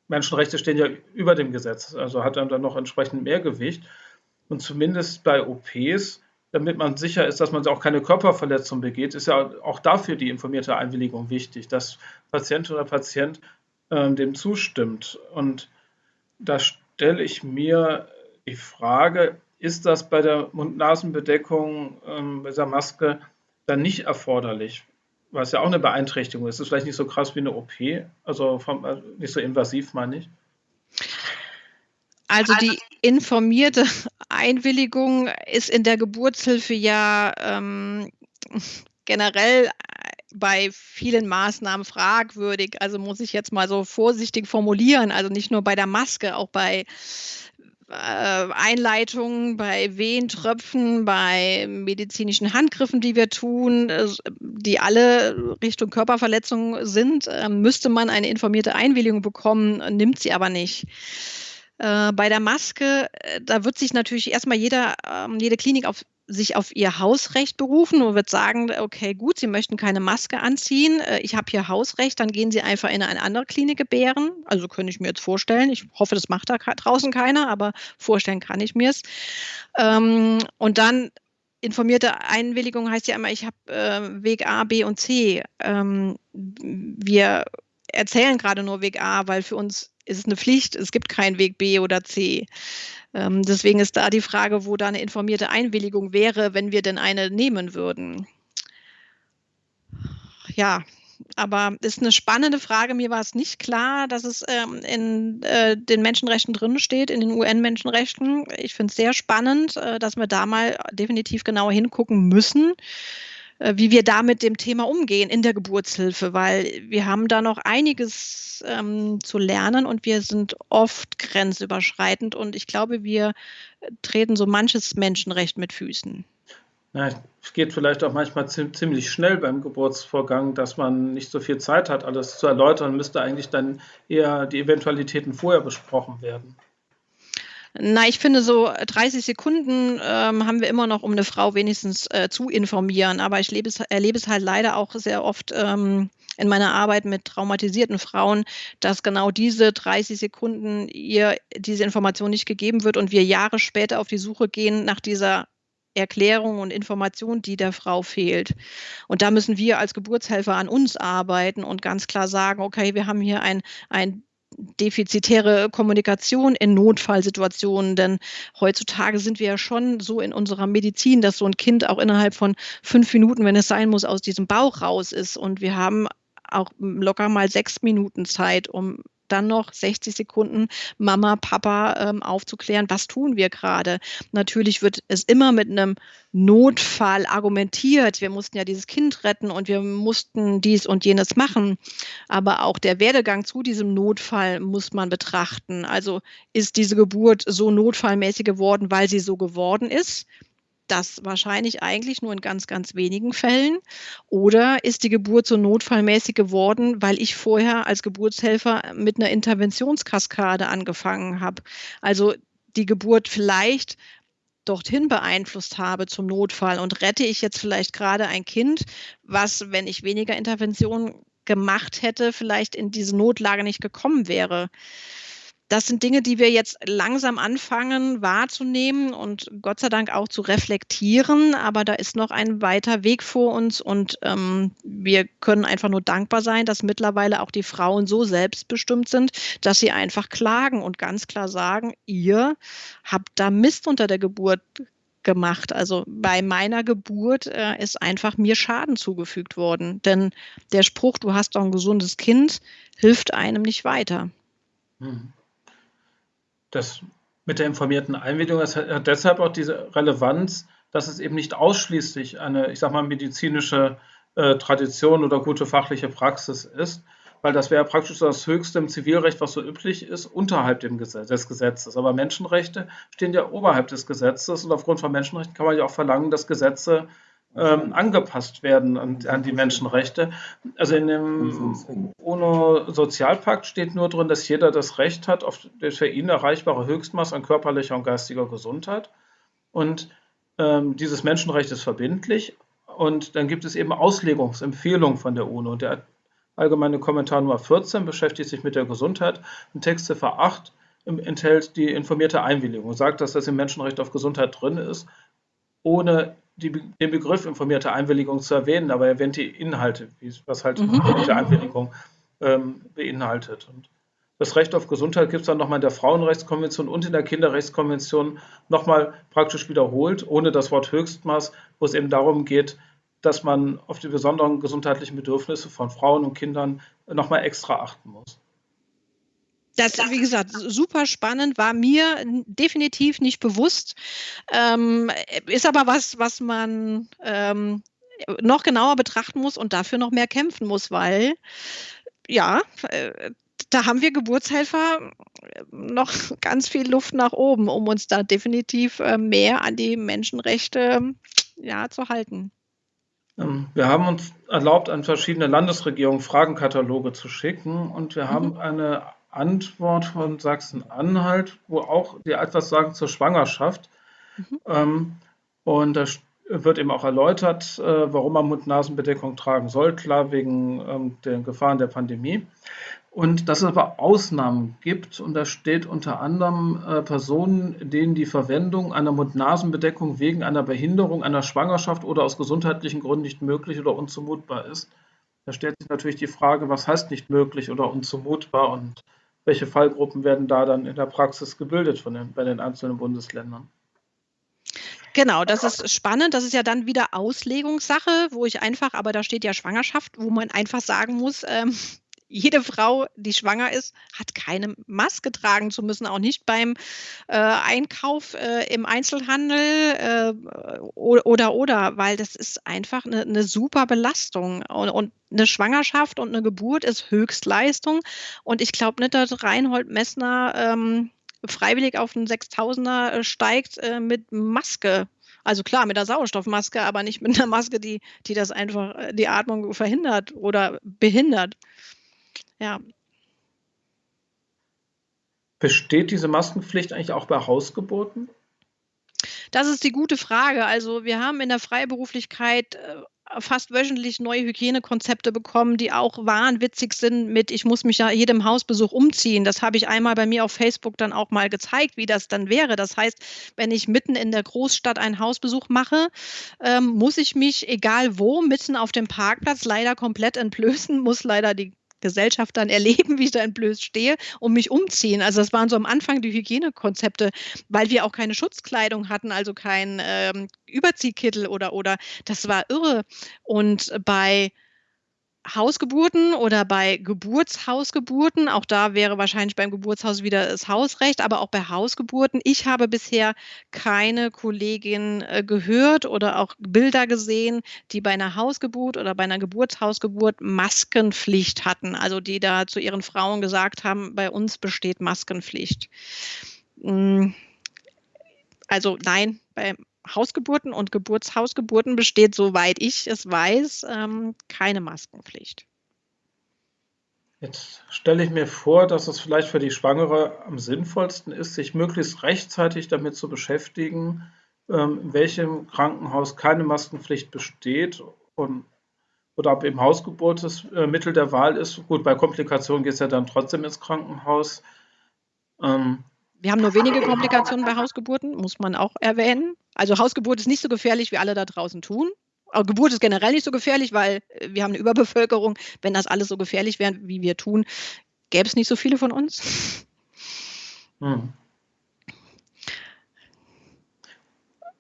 Menschenrechte stehen ja über dem Gesetz, also hat dann noch entsprechend mehr Gewicht. Und zumindest bei OPs damit man sicher ist, dass man auch keine Körperverletzung begeht, ist ja auch dafür die informierte Einwilligung wichtig, dass Patient oder Patient äh, dem zustimmt. Und da stelle ich mir die Frage, ist das bei der Mund-Nasen-Bedeckung, ähm, bei dieser Maske, dann nicht erforderlich? Was ja auch eine Beeinträchtigung ist. Es ist vielleicht nicht so krass wie eine OP, also vom, äh, nicht so invasiv, meine ich. Also die informierte Einwilligung ist in der Geburtshilfe ja ähm, generell bei vielen Maßnahmen fragwürdig. Also muss ich jetzt mal so vorsichtig formulieren. Also nicht nur bei der Maske, auch bei äh, Einleitungen, bei Wehentröpfen, bei medizinischen Handgriffen, die wir tun, äh, die alle Richtung Körperverletzung sind, äh, müsste man eine informierte Einwilligung bekommen, nimmt sie aber nicht. Äh, bei der Maske, äh, da wird sich natürlich erstmal jeder, ähm, jede Klinik auf sich auf ihr Hausrecht berufen und wird sagen, okay, gut, Sie möchten keine Maske anziehen, äh, ich habe hier Hausrecht, dann gehen Sie einfach in eine andere Klinik gebären. Also könnte ich mir jetzt vorstellen. Ich hoffe, das macht da draußen keiner, aber vorstellen kann ich mir es. Ähm, und dann informierte Einwilligung heißt ja immer, ich habe Weg A, B und C. Ähm, wir erzählen gerade nur Weg A, weil für uns ist es eine Pflicht, es gibt keinen Weg B oder C. Ähm, deswegen ist da die Frage, wo da eine informierte Einwilligung wäre, wenn wir denn eine nehmen würden. Ja, aber ist eine spannende Frage. Mir war es nicht klar, dass es ähm, in äh, den Menschenrechten drin steht, in den UN-Menschenrechten. Ich finde es sehr spannend, äh, dass wir da mal definitiv genauer hingucken müssen. Äh, wie wir da mit dem Thema umgehen in der Geburtshilfe, weil wir haben da noch einiges ähm, zu lernen und wir sind oft grenzüberschreitend und ich glaube, wir treten so manches Menschenrecht mit Füßen. Ja, es geht vielleicht auch manchmal ziemlich schnell beim Geburtsvorgang, dass man nicht so viel Zeit hat, alles zu erläutern, müsste eigentlich dann eher die Eventualitäten vorher besprochen werden. Na, ich finde, so 30 Sekunden ähm, haben wir immer noch, um eine Frau wenigstens äh, zu informieren. Aber ich es, erlebe es halt leider auch sehr oft ähm, in meiner Arbeit mit traumatisierten Frauen, dass genau diese 30 Sekunden ihr diese Information nicht gegeben wird und wir Jahre später auf die Suche gehen nach dieser Erklärung und Information, die der Frau fehlt. Und da müssen wir als Geburtshelfer an uns arbeiten und ganz klar sagen, okay, wir haben hier ein, ein defizitäre Kommunikation in Notfallsituationen, denn heutzutage sind wir ja schon so in unserer Medizin, dass so ein Kind auch innerhalb von fünf Minuten, wenn es sein muss, aus diesem Bauch raus ist. Und wir haben auch locker mal sechs Minuten Zeit, um dann noch 60 Sekunden Mama, Papa ähm, aufzuklären, was tun wir gerade. Natürlich wird es immer mit einem Notfall argumentiert. Wir mussten ja dieses Kind retten und wir mussten dies und jenes machen. Aber auch der Werdegang zu diesem Notfall muss man betrachten. Also ist diese Geburt so notfallmäßig geworden, weil sie so geworden ist? Das wahrscheinlich eigentlich nur in ganz, ganz wenigen Fällen? Oder ist die Geburt so notfallmäßig geworden, weil ich vorher als Geburtshelfer mit einer Interventionskaskade angefangen habe? Also die Geburt vielleicht dorthin beeinflusst habe zum Notfall und rette ich jetzt vielleicht gerade ein Kind, was, wenn ich weniger Intervention gemacht hätte, vielleicht in diese Notlage nicht gekommen wäre das sind Dinge, die wir jetzt langsam anfangen wahrzunehmen und Gott sei Dank auch zu reflektieren. Aber da ist noch ein weiter Weg vor uns und ähm, wir können einfach nur dankbar sein, dass mittlerweile auch die Frauen so selbstbestimmt sind, dass sie einfach klagen und ganz klar sagen, ihr habt da Mist unter der Geburt gemacht. Also bei meiner Geburt äh, ist einfach mir Schaden zugefügt worden. Denn der Spruch, du hast doch ein gesundes Kind, hilft einem nicht weiter. Hm. Das mit der informierten Einwilligung das hat deshalb auch diese Relevanz, dass es eben nicht ausschließlich eine, ich sag mal, medizinische äh, Tradition oder gute fachliche Praxis ist, weil das wäre praktisch das Höchste im Zivilrecht, was so üblich ist, unterhalb Gesetz, des Gesetzes. Aber Menschenrechte stehen ja oberhalb des Gesetzes und aufgrund von Menschenrechten kann man ja auch verlangen, dass Gesetze ähm, angepasst werden an, an, die Menschenrechte. Also in dem UNO-Sozialpakt steht nur drin, dass jeder das Recht hat auf das für ihn erreichbare Höchstmaß an körperlicher und geistiger Gesundheit. Und ähm, dieses Menschenrecht ist verbindlich. Und dann gibt es eben Auslegungsempfehlungen von der UNO. Der allgemeine Kommentar Nummer 14 beschäftigt sich mit der Gesundheit und Textziffer 8 enthält die informierte Einwilligung, sagt, dass das im Menschenrecht auf Gesundheit drin ist, ohne die, den Begriff informierte Einwilligung zu erwähnen, aber er erwähnt die Inhalte, was halt mhm. informierte Einwilligung ähm, beinhaltet. Und das Recht auf Gesundheit gibt es dann nochmal in der Frauenrechtskonvention und in der Kinderrechtskonvention nochmal praktisch wiederholt, ohne das Wort Höchstmaß, wo es eben darum geht, dass man auf die besonderen gesundheitlichen Bedürfnisse von Frauen und Kindern nochmal extra achten muss. Das, wie gesagt, super spannend, war mir definitiv nicht bewusst. Ähm, ist aber was, was man ähm, noch genauer betrachten muss und dafür noch mehr kämpfen muss, weil ja, äh, da haben wir Geburtshelfer noch ganz viel Luft nach oben, um uns da definitiv äh, mehr an die Menschenrechte ja, zu halten. Ähm, wir haben uns erlaubt, an verschiedene Landesregierungen Fragenkataloge zu schicken und wir mhm. haben eine Antwort von Sachsen-Anhalt, wo auch die etwas sagen zur Schwangerschaft. Mhm. Ähm, und da wird eben auch erläutert, äh, warum man Mund-Nasen-Bedeckung tragen soll, klar wegen ähm, den Gefahren der Pandemie. Und dass es aber Ausnahmen gibt, und da steht unter anderem äh, Personen, denen die Verwendung einer Mund-Nasen-Bedeckung wegen einer Behinderung einer Schwangerschaft oder aus gesundheitlichen Gründen nicht möglich oder unzumutbar ist. Da stellt sich natürlich die Frage, was heißt nicht möglich oder unzumutbar und welche Fallgruppen werden da dann in der Praxis gebildet von den, bei den einzelnen Bundesländern? Genau, das ist spannend. Das ist ja dann wieder Auslegungssache, wo ich einfach, aber da steht ja Schwangerschaft, wo man einfach sagen muss, ähm, jede Frau, die schwanger ist, hat keine Maske tragen zu müssen, auch nicht beim äh, Einkauf äh, im Einzelhandel äh, oder oder, weil das ist einfach eine, eine super Belastung. Und, und, eine Schwangerschaft und eine Geburt ist Höchstleistung. Und ich glaube nicht, dass Reinhold Messner ähm, freiwillig auf einen 6000er äh, steigt äh, mit Maske. Also klar, mit der Sauerstoffmaske, aber nicht mit einer Maske, die, die das einfach, äh, die Atmung verhindert oder behindert. Ja. Besteht diese Maskenpflicht eigentlich auch bei Hausgeburten? Das ist die gute Frage. Also wir haben in der Freiberuflichkeit äh, fast wöchentlich neue Hygienekonzepte bekommen, die auch wahnwitzig sind mit, ich muss mich ja jedem Hausbesuch umziehen. Das habe ich einmal bei mir auf Facebook dann auch mal gezeigt, wie das dann wäre. Das heißt, wenn ich mitten in der Großstadt einen Hausbesuch mache, ähm, muss ich mich, egal wo, mitten auf dem Parkplatz leider komplett entblößen, muss leider die Gesellschaft dann erleben, wie ich da entblößt stehe und mich umziehen. Also das waren so am Anfang die Hygienekonzepte, weil wir auch keine Schutzkleidung hatten, also kein ähm, Überziehkittel oder oder das war irre. Und bei Hausgeburten oder bei Geburtshausgeburten, auch da wäre wahrscheinlich beim Geburtshaus wieder das Hausrecht, aber auch bei Hausgeburten. Ich habe bisher keine Kollegin äh, gehört oder auch Bilder gesehen, die bei einer Hausgeburt oder bei einer Geburtshausgeburt Maskenpflicht hatten. Also die da zu ihren Frauen gesagt haben, bei uns besteht Maskenpflicht. Hm. Also nein, bei Hausgeburten und Geburtshausgeburten besteht, soweit ich es weiß, ähm, keine Maskenpflicht. Jetzt stelle ich mir vor, dass es vielleicht für die Schwangere am sinnvollsten ist, sich möglichst rechtzeitig damit zu beschäftigen, ähm, in welchem Krankenhaus keine Maskenpflicht besteht und, oder ob eben Hausgeburt das äh, Mittel der Wahl ist. Gut, bei Komplikationen geht es ja dann trotzdem ins Krankenhaus. Ähm, wir haben nur wenige Komplikationen bei Hausgeburten, muss man auch erwähnen. Also Hausgeburt ist nicht so gefährlich, wie alle da draußen tun. Aber Geburt ist generell nicht so gefährlich, weil äh, wir haben eine Überbevölkerung. Wenn das alles so gefährlich wäre, wie wir tun, gäbe es nicht so viele von uns. Hm.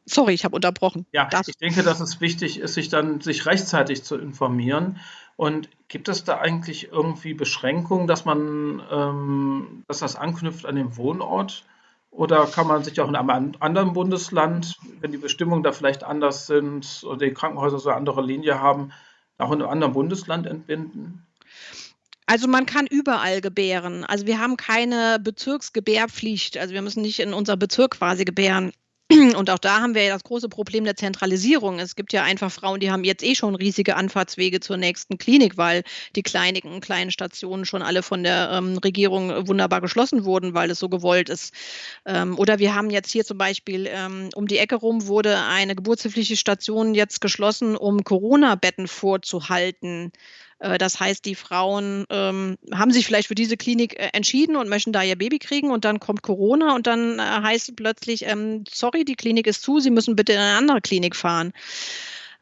Sorry, ich habe unterbrochen. Ja, das. ich denke, dass es wichtig ist, sich dann sich rechtzeitig zu informieren. Und gibt es da eigentlich irgendwie Beschränkungen, dass man, ähm, dass das anknüpft an den Wohnort? Oder kann man sich auch in einem anderen Bundesland, wenn die Bestimmungen da vielleicht anders sind oder die Krankenhäuser so eine andere Linie haben, auch in einem anderen Bundesland entbinden? Also man kann überall gebären. Also wir haben keine Bezirksgebärpflicht. Also wir müssen nicht in unser Bezirk quasi gebären. Und auch da haben wir ja das große Problem der Zentralisierung. Es gibt ja einfach Frauen, die haben jetzt eh schon riesige Anfahrtswege zur nächsten Klinik, weil die kleinen, kleinen Stationen schon alle von der ähm, Regierung wunderbar geschlossen wurden, weil es so gewollt ist. Ähm, oder wir haben jetzt hier zum Beispiel ähm, um die Ecke rum wurde eine geburtshilfliche Station jetzt geschlossen, um Corona-Betten vorzuhalten. Äh, das heißt, die Frauen ähm, haben sich vielleicht für diese Klinik äh, entschieden und möchten da ihr Baby kriegen und dann kommt Corona und dann äh, heißt plötzlich, ähm, sorry, die Klinik ist zu, Sie müssen bitte in eine andere Klinik fahren.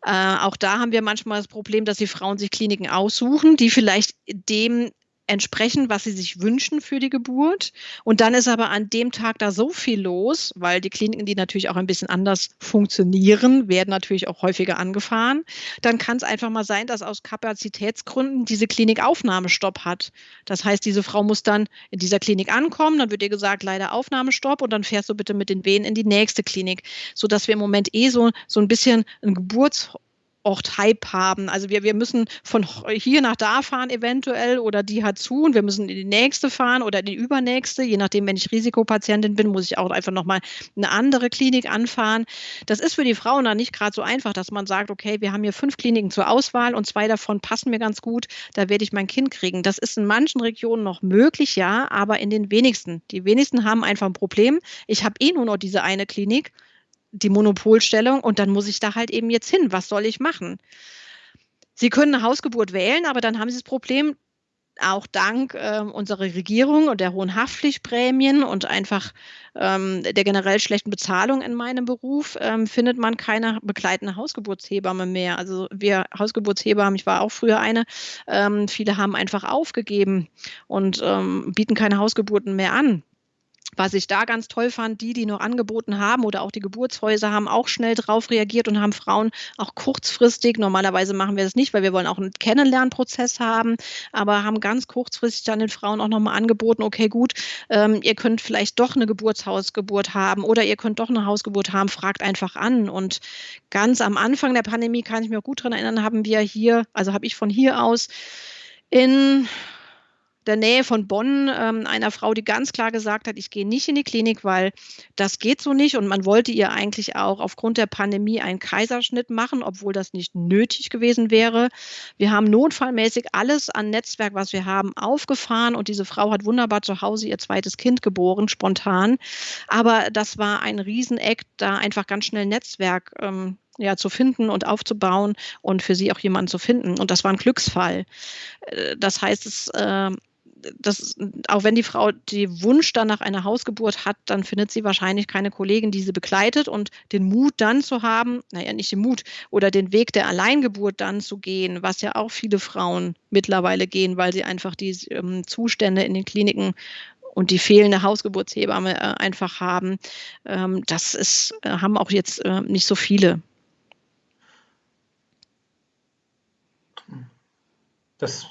Äh, auch da haben wir manchmal das Problem, dass die Frauen sich Kliniken aussuchen, die vielleicht dem entsprechen, was sie sich wünschen für die Geburt. Und dann ist aber an dem Tag da so viel los, weil die Kliniken, die natürlich auch ein bisschen anders funktionieren, werden natürlich auch häufiger angefahren. Dann kann es einfach mal sein, dass aus Kapazitätsgründen diese Klinik Aufnahmestopp hat. Das heißt, diese Frau muss dann in dieser Klinik ankommen, dann wird ihr gesagt, leider Aufnahmestopp und dann fährst du bitte mit den Wehen in die nächste Klinik, sodass wir im Moment eh so, so ein bisschen ein Geburts Ort Hype haben. Also wir, wir müssen von hier nach da fahren eventuell oder die hat zu und wir müssen in die nächste fahren oder in die übernächste. Je nachdem, wenn ich Risikopatientin bin, muss ich auch einfach nochmal eine andere Klinik anfahren. Das ist für die Frauen dann nicht gerade so einfach, dass man sagt, okay, wir haben hier fünf Kliniken zur Auswahl und zwei davon passen mir ganz gut, da werde ich mein Kind kriegen. Das ist in manchen Regionen noch möglich, ja, aber in den wenigsten. Die wenigsten haben einfach ein Problem. Ich habe eh nur noch diese eine Klinik die Monopolstellung und dann muss ich da halt eben jetzt hin. Was soll ich machen? Sie können eine Hausgeburt wählen, aber dann haben Sie das Problem, auch dank äh, unserer Regierung und der hohen Haftpflichtprämien und einfach ähm, der generell schlechten Bezahlung in meinem Beruf, ähm, findet man keine begleitende Hausgeburtshebamme mehr. Also wir Hausgeburtshebammen, ich war auch früher eine, ähm, viele haben einfach aufgegeben und ähm, bieten keine Hausgeburten mehr an. Was ich da ganz toll fand, die, die noch angeboten haben oder auch die Geburtshäuser haben auch schnell drauf reagiert und haben Frauen auch kurzfristig, normalerweise machen wir das nicht, weil wir wollen auch einen Kennenlernprozess haben, aber haben ganz kurzfristig dann den Frauen auch nochmal angeboten, okay, gut, ähm, ihr könnt vielleicht doch eine Geburtshausgeburt haben oder ihr könnt doch eine Hausgeburt haben, fragt einfach an. Und ganz am Anfang der Pandemie kann ich mich auch gut daran erinnern, haben wir hier, also habe ich von hier aus in der Nähe von Bonn ähm, einer Frau, die ganz klar gesagt hat, ich gehe nicht in die Klinik, weil das geht so nicht. Und man wollte ihr eigentlich auch aufgrund der Pandemie einen Kaiserschnitt machen, obwohl das nicht nötig gewesen wäre. Wir haben notfallmäßig alles an Netzwerk, was wir haben, aufgefahren und diese Frau hat wunderbar zu Hause ihr zweites Kind geboren, spontan. Aber das war ein Rieseneck, da einfach ganz schnell Netzwerk ähm, ja, zu finden und aufzubauen und für sie auch jemanden zu finden. Und das war ein Glücksfall. Äh, das heißt, es äh, das, auch wenn die Frau den Wunsch dann nach einer Hausgeburt hat, dann findet sie wahrscheinlich keine Kollegin, die sie begleitet und den Mut dann zu haben, naja, nicht den Mut oder den Weg der Alleingeburt dann zu gehen, was ja auch viele Frauen mittlerweile gehen, weil sie einfach die ähm, Zustände in den Kliniken und die fehlende Hausgeburtshebamme äh, einfach haben. Ähm, das ist, äh, haben auch jetzt äh, nicht so viele. Das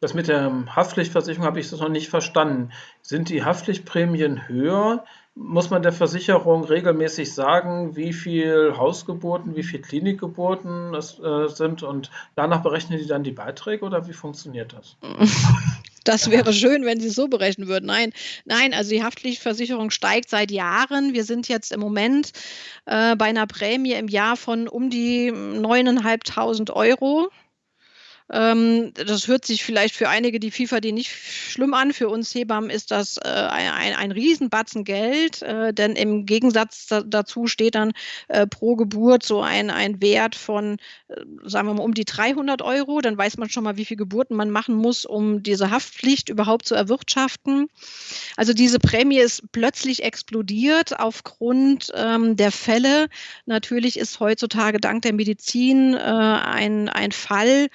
das mit der Haftpflichtversicherung habe ich das noch nicht verstanden. Sind die Haftpflichtprämien höher? Muss man der Versicherung regelmäßig sagen, wie viel Hausgeburten, wie viel Klinikgeburten es äh, sind und danach berechnen die dann die Beiträge oder wie funktioniert das? Das wäre schön, wenn Sie es so berechnen würden. Nein, nein, also die Haftpflichtversicherung steigt seit Jahren. Wir sind jetzt im Moment äh, bei einer Prämie im Jahr von um die 9.500 Euro. Ähm, das hört sich vielleicht für einige, die FIFA die nicht schlimm an. Für uns Hebammen ist das äh, ein, ein Riesenbatzen Geld, äh, denn im Gegensatz da, dazu steht dann äh, pro Geburt so ein, ein Wert von, äh, sagen wir mal, um die 300 Euro. Dann weiß man schon mal, wie viele Geburten man machen muss, um diese Haftpflicht überhaupt zu erwirtschaften. Also diese Prämie ist plötzlich explodiert aufgrund ähm, der Fälle. Natürlich ist heutzutage dank der Medizin äh, ein, ein Fall,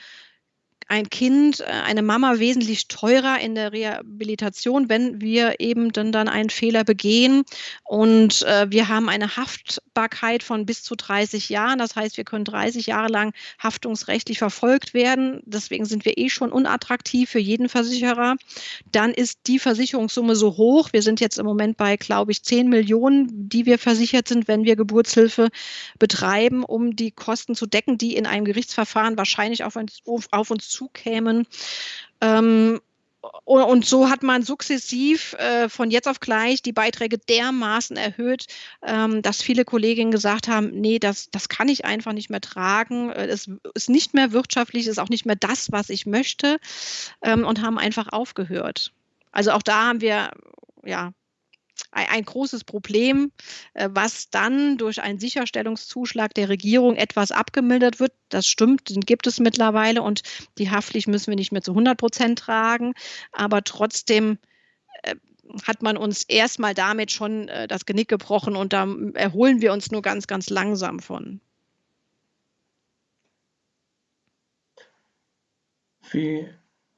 ein Kind, äh, eine Mama wesentlich teurer in der Rehabilitation, wenn wir eben dann, dann einen Fehler begehen. Und äh, wir haben eine Haftbarkeit von bis zu 30 Jahren. Das heißt, wir können 30 Jahre lang haftungsrechtlich verfolgt werden. Deswegen sind wir eh schon unattraktiv für jeden Versicherer. Dann ist die Versicherungssumme so hoch. Wir sind jetzt im Moment bei, glaube ich, 10 Millionen, die wir versichert sind, wenn wir Geburtshilfe betreiben, um die Kosten zu decken, die in einem Gerichtsverfahren wahrscheinlich auf uns, auf uns zukämen. Ähm, und so hat man sukzessiv äh, von jetzt auf gleich die Beiträge dermaßen erhöht, ähm, dass viele Kolleginnen gesagt haben, nee, das, das kann ich einfach nicht mehr tragen. Äh, es ist nicht mehr wirtschaftlich, ist auch nicht mehr das, was ich möchte ähm, und haben einfach aufgehört. Also auch da haben wir ja ein, großes Problem, äh, was dann durch einen Sicherstellungszuschlag der Regierung etwas abgemildert wird. Das stimmt, den gibt es mittlerweile und die Haftpflicht müssen wir nicht mehr zu 100 Prozent tragen. Aber trotzdem äh, hat man uns erstmal damit schon äh, das Genick gebrochen und da erholen wir uns nur ganz, ganz langsam von. Wie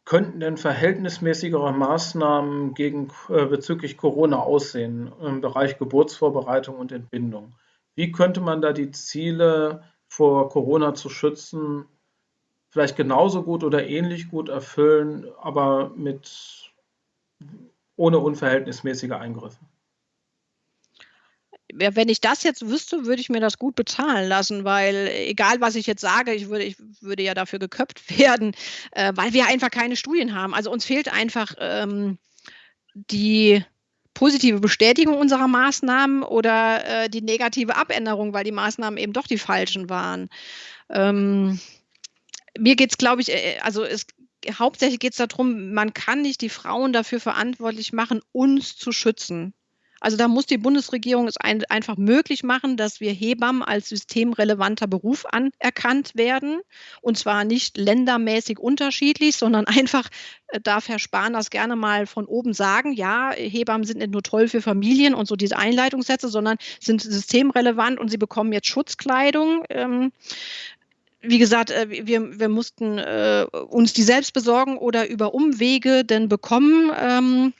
könnten denn verhältnismäßigere Maßnahmen gegen, äh, bezüglich Corona aussehen im Bereich Geburtsvorbereitung und Entbindung? Wie könnte man da die Ziele vor Corona zu schützen vielleicht genauso gut oder ähnlich gut erfüllen, aber mit ohne unverhältnismäßige Eingriffe? Wenn ich das jetzt wüsste, würde ich mir das gut bezahlen lassen, weil egal was ich jetzt sage, ich würde, ich würde ja dafür geköpft werden, äh, weil wir einfach keine Studien haben. Also uns fehlt einfach ähm, die positive Bestätigung unserer Maßnahmen oder äh, die negative Abänderung, weil die Maßnahmen eben doch die falschen waren. Ähm, mir geht es, glaube ich, äh, also es hauptsächlich geht es darum, man kann nicht die Frauen dafür verantwortlich machen, uns zu schützen. Also da muss die Bundesregierung es ein, einfach möglich machen, dass wir Hebammen als systemrelevanter Beruf anerkannt werden. Und zwar nicht ländermäßig unterschiedlich, sondern einfach äh, darf Herr Spahn das gerne mal von oben sagen, ja, Hebammen sind nicht nur toll für Familien und so diese Einleitungssätze, sondern sind systemrelevant und sie bekommen jetzt Schutzkleidung. Ähm, wie gesagt, äh, wir, wir mussten äh, uns die selbst besorgen oder über Umwege denn bekommen. Ähm,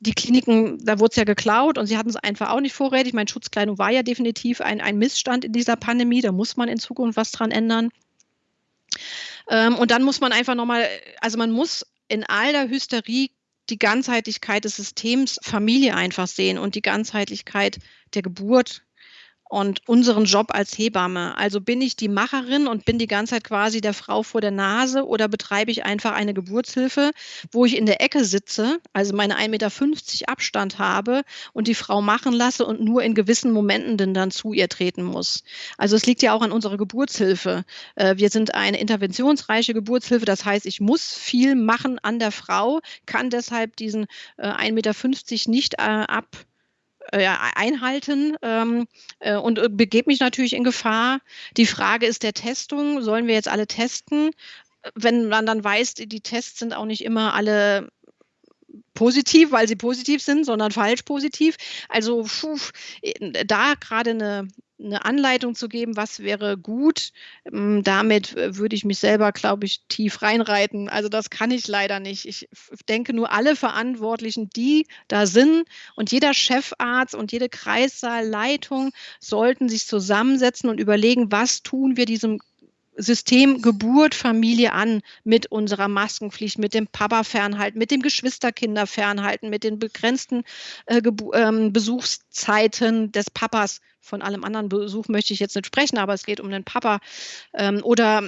die Kliniken, da wurde es ja geklaut und sie hatten es einfach auch nicht vorrätig. Meine Schutzkleidung war ja definitiv ein, ein Missstand in dieser Pandemie. Da muss man in Zukunft was dran ändern. Ähm, und dann muss man einfach nochmal, also man muss in all der Hysterie die Ganzheitlichkeit des Systems Familie einfach sehen und die Ganzheitlichkeit der Geburt und unseren Job als Hebamme. Also bin ich die Macherin und bin die ganze Zeit quasi der Frau vor der Nase oder betreibe ich einfach eine Geburtshilfe, wo ich in der Ecke sitze, also meine 1,50 Meter Abstand habe und die Frau machen lasse und nur in gewissen Momenten denn dann zu ihr treten muss. Also es liegt ja auch an unserer Geburtshilfe. Äh, wir sind eine interventionsreiche Geburtshilfe, das heißt, ich muss viel machen an der Frau, kann deshalb diesen 1,50 Meter nicht äh, ab äh, einhalten ähm, äh, und äh, begebe mich natürlich in Gefahr. Die Frage ist der Testung. Sollen wir jetzt alle testen? Wenn man dann weiß, die Tests sind auch nicht immer alle positiv, weil sie positiv sind, sondern falsch positiv. Also puh, da gerade eine eine Anleitung zu geben, was wäre gut. Ähm, damit äh, würde ich mich selber, glaube ich, tief reinreiten. Also das kann ich leider nicht. Ich denke nur alle Verantwortlichen, die da sind und jeder Chefarzt und jede Kreissaalleitung sollten sich zusammensetzen und überlegen, was tun wir diesem System Geburt, Familie an mit unserer Maskenpflicht, mit dem Papa fernhalten, mit dem Geschwisterkinder fernhalten, mit den begrenzten äh, ähm, Besuchszeiten des Papas. Von allem anderen Besuch möchte ich jetzt nicht sprechen, aber es geht um den Papa ähm, oder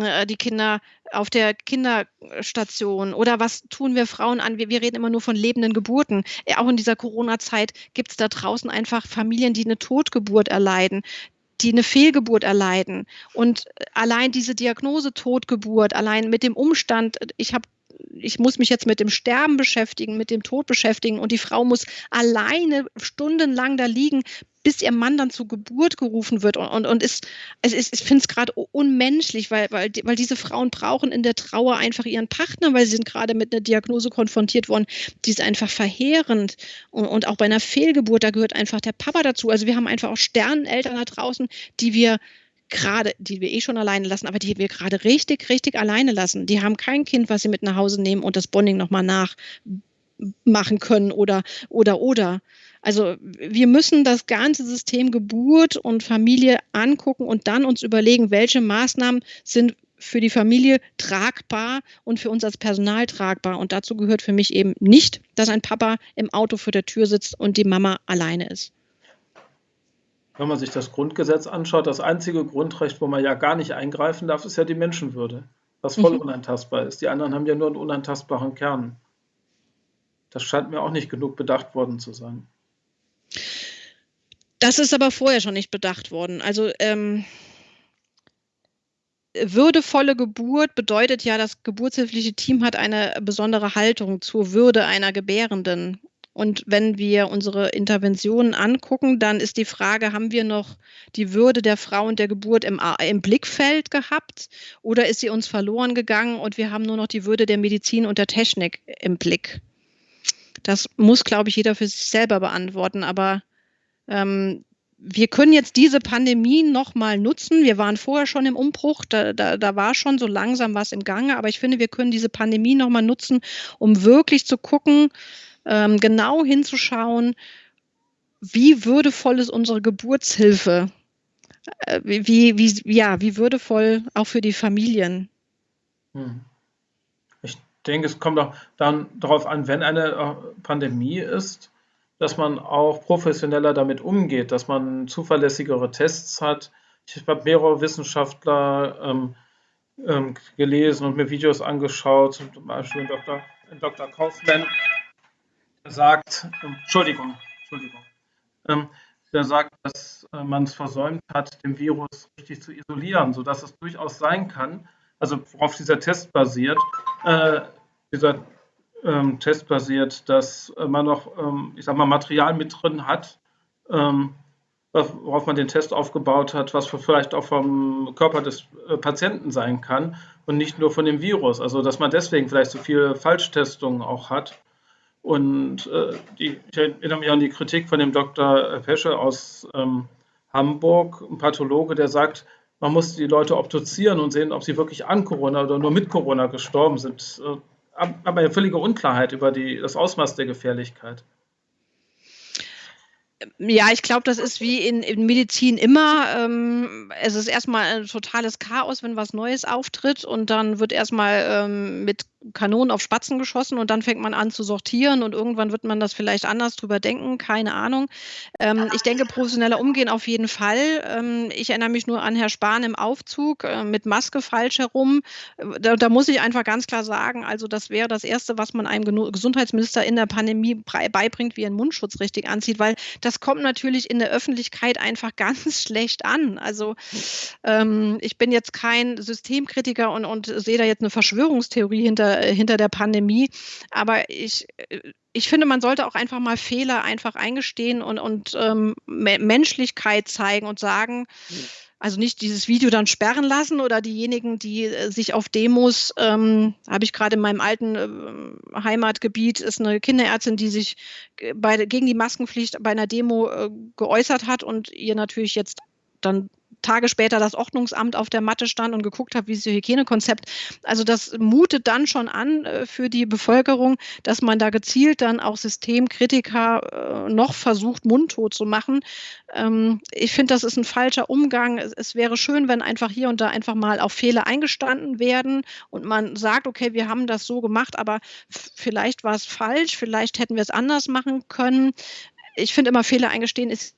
äh, die Kinder auf der Kinderstation oder was tun wir Frauen an? Wir, wir reden immer nur von lebenden Geburten. Äh, auch in dieser Corona-Zeit gibt es da draußen einfach Familien, die eine Totgeburt erleiden, die eine Fehlgeburt erleiden. Und allein diese Diagnose Totgeburt, allein mit dem Umstand, ich habe ich muss mich jetzt mit dem Sterben beschäftigen, mit dem Tod beschäftigen und die Frau muss alleine stundenlang da liegen, bis ihr Mann dann zur Geburt gerufen wird und, und, und ist, also ist, ich finde es gerade unmenschlich, weil, weil, weil diese Frauen brauchen in der Trauer einfach ihren Partner, weil sie sind gerade mit einer Diagnose konfrontiert worden, die ist einfach verheerend und, und auch bei einer Fehlgeburt, da gehört einfach der Papa dazu. Also wir haben einfach auch Sterneneltern da draußen, die wir gerade, die wir eh schon alleine lassen, aber die wir gerade richtig, richtig alleine lassen. Die haben kein Kind, was sie mit nach Hause nehmen und das Bonding nochmal nachmachen können oder, oder, oder. Also wir müssen das ganze System Geburt und Familie angucken und dann uns überlegen, welche Maßnahmen sind für die Familie tragbar und für uns als Personal tragbar. Und dazu gehört für mich eben nicht, dass ein Papa im Auto vor der Tür sitzt und die Mama alleine ist. Wenn man sich das Grundgesetz anschaut, das einzige Grundrecht, wo man ja gar nicht eingreifen darf, ist ja die Menschenwürde, was voll mhm. unantastbar ist. Die anderen haben ja nur einen unantastbaren Kern. Das scheint mir auch nicht genug bedacht worden zu sein. Das ist aber vorher schon nicht bedacht worden. Also ähm, würdevolle Geburt bedeutet ja, das geburtshilfliche Team hat eine besondere Haltung zur Würde einer Gebärenden. Und wenn wir unsere Interventionen angucken, dann ist die Frage, haben wir noch die Würde der Frau und der Geburt im, im, Blickfeld gehabt oder ist sie uns verloren gegangen und wir haben nur noch die Würde der Medizin und der Technik im Blick? Das muss, glaube ich, jeder für sich selber beantworten. Aber ähm, wir können jetzt diese Pandemie nochmal nutzen. Wir waren vorher schon im Umbruch, da, da, da war schon so langsam was im Gange, aber ich finde, wir können diese Pandemie nochmal nutzen, um wirklich zu gucken, ähm, genau hinzuschauen, wie würdevoll ist unsere Geburtshilfe? Äh, wie, wie, ja, wie würdevoll auch für die Familien? Hm. Denke, es kommt auch dann darauf an, wenn eine äh, Pandemie ist, dass man auch professioneller damit umgeht, dass man zuverlässigere Tests hat. Ich habe mehrere Wissenschaftler ähm, ähm, gelesen und mir Videos angeschaut, zum Beispiel Dr. Dr. Kaufmann, der sagt, ähm, Entschuldigung, Entschuldigung, ähm, der sagt, dass äh, man es versäumt hat, den Virus richtig zu isolieren, sodass es durchaus sein kann, also worauf dieser Test basiert, äh, dieser ähm, Test basiert, dass man noch, ähm, ich sag mal, Material mit drin hat, ähm, worauf man den Test aufgebaut hat, was vielleicht auch vom Körper des äh, Patienten sein kann und nicht nur von dem Virus. Also dass man deswegen vielleicht so viele Falschtestungen auch hat. Und äh, die, ich erinnere mich an die Kritik von dem Dr. Pesche aus ähm, Hamburg, ein Pathologe, der sagt, man muss die Leute obduzieren und sehen, ob sie wirklich an Corona oder nur mit Corona gestorben sind. Äh, aber eine völlige Unklarheit über die, das Ausmaß der Gefährlichkeit. Ja, ich glaube, das ist wie in, in Medizin immer. Ähm, es ist erstmal ein totales Chaos, wenn was Neues auftritt und dann wird erstmal ähm, mit Kanonen auf Spatzen geschossen und dann fängt man an zu sortieren und irgendwann wird man das vielleicht anders drüber denken, keine Ahnung. Ähm, ich denke, professioneller Umgehen auf jeden Fall. Ähm, ich erinnere mich nur an Herr Spahn im Aufzug äh, mit Maske falsch herum. Da, da, muss ich einfach ganz klar sagen, also das wäre das Erste, was man einem Gesundheitsminister in der Pandemie beibringt, wie er einen Mundschutz richtig anzieht, weil das kommt natürlich in der Öffentlichkeit einfach ganz schlecht an. Also ähm, ich bin jetzt kein Systemkritiker und, und sehe da jetzt eine Verschwörungstheorie hinter äh, hinter der Pandemie. Aber ich, äh, ich finde, man sollte auch einfach mal Fehler einfach eingestehen und, und ähm, Menschlichkeit zeigen und sagen, also nicht dieses Video dann sperren lassen oder diejenigen, die äh, sich auf Demos, ähm, habe ich gerade in meinem alten äh, Heimatgebiet, ist eine Kinderärztin, die sich bei, gegen die Maskenpflicht bei einer Demo äh, geäußert hat und ihr natürlich jetzt dann Tage später das Ordnungsamt auf der Matte stand und geguckt habe, wie ist Ihr Hygienekonzept. Also das mutet dann schon an für die Bevölkerung, dass man da gezielt dann auch Systemkritiker äh, noch versucht, mundtot zu machen. Ähm, ich finde, das ist ein falscher Umgang. Es, wäre schön, wenn einfach hier und da einfach mal auf Fehler eingestanden werden und man sagt, okay, wir haben das so gemacht, aber vielleicht war es falsch, vielleicht hätten wir es anders machen können. Ich finde immer, Fehler eingestehen ist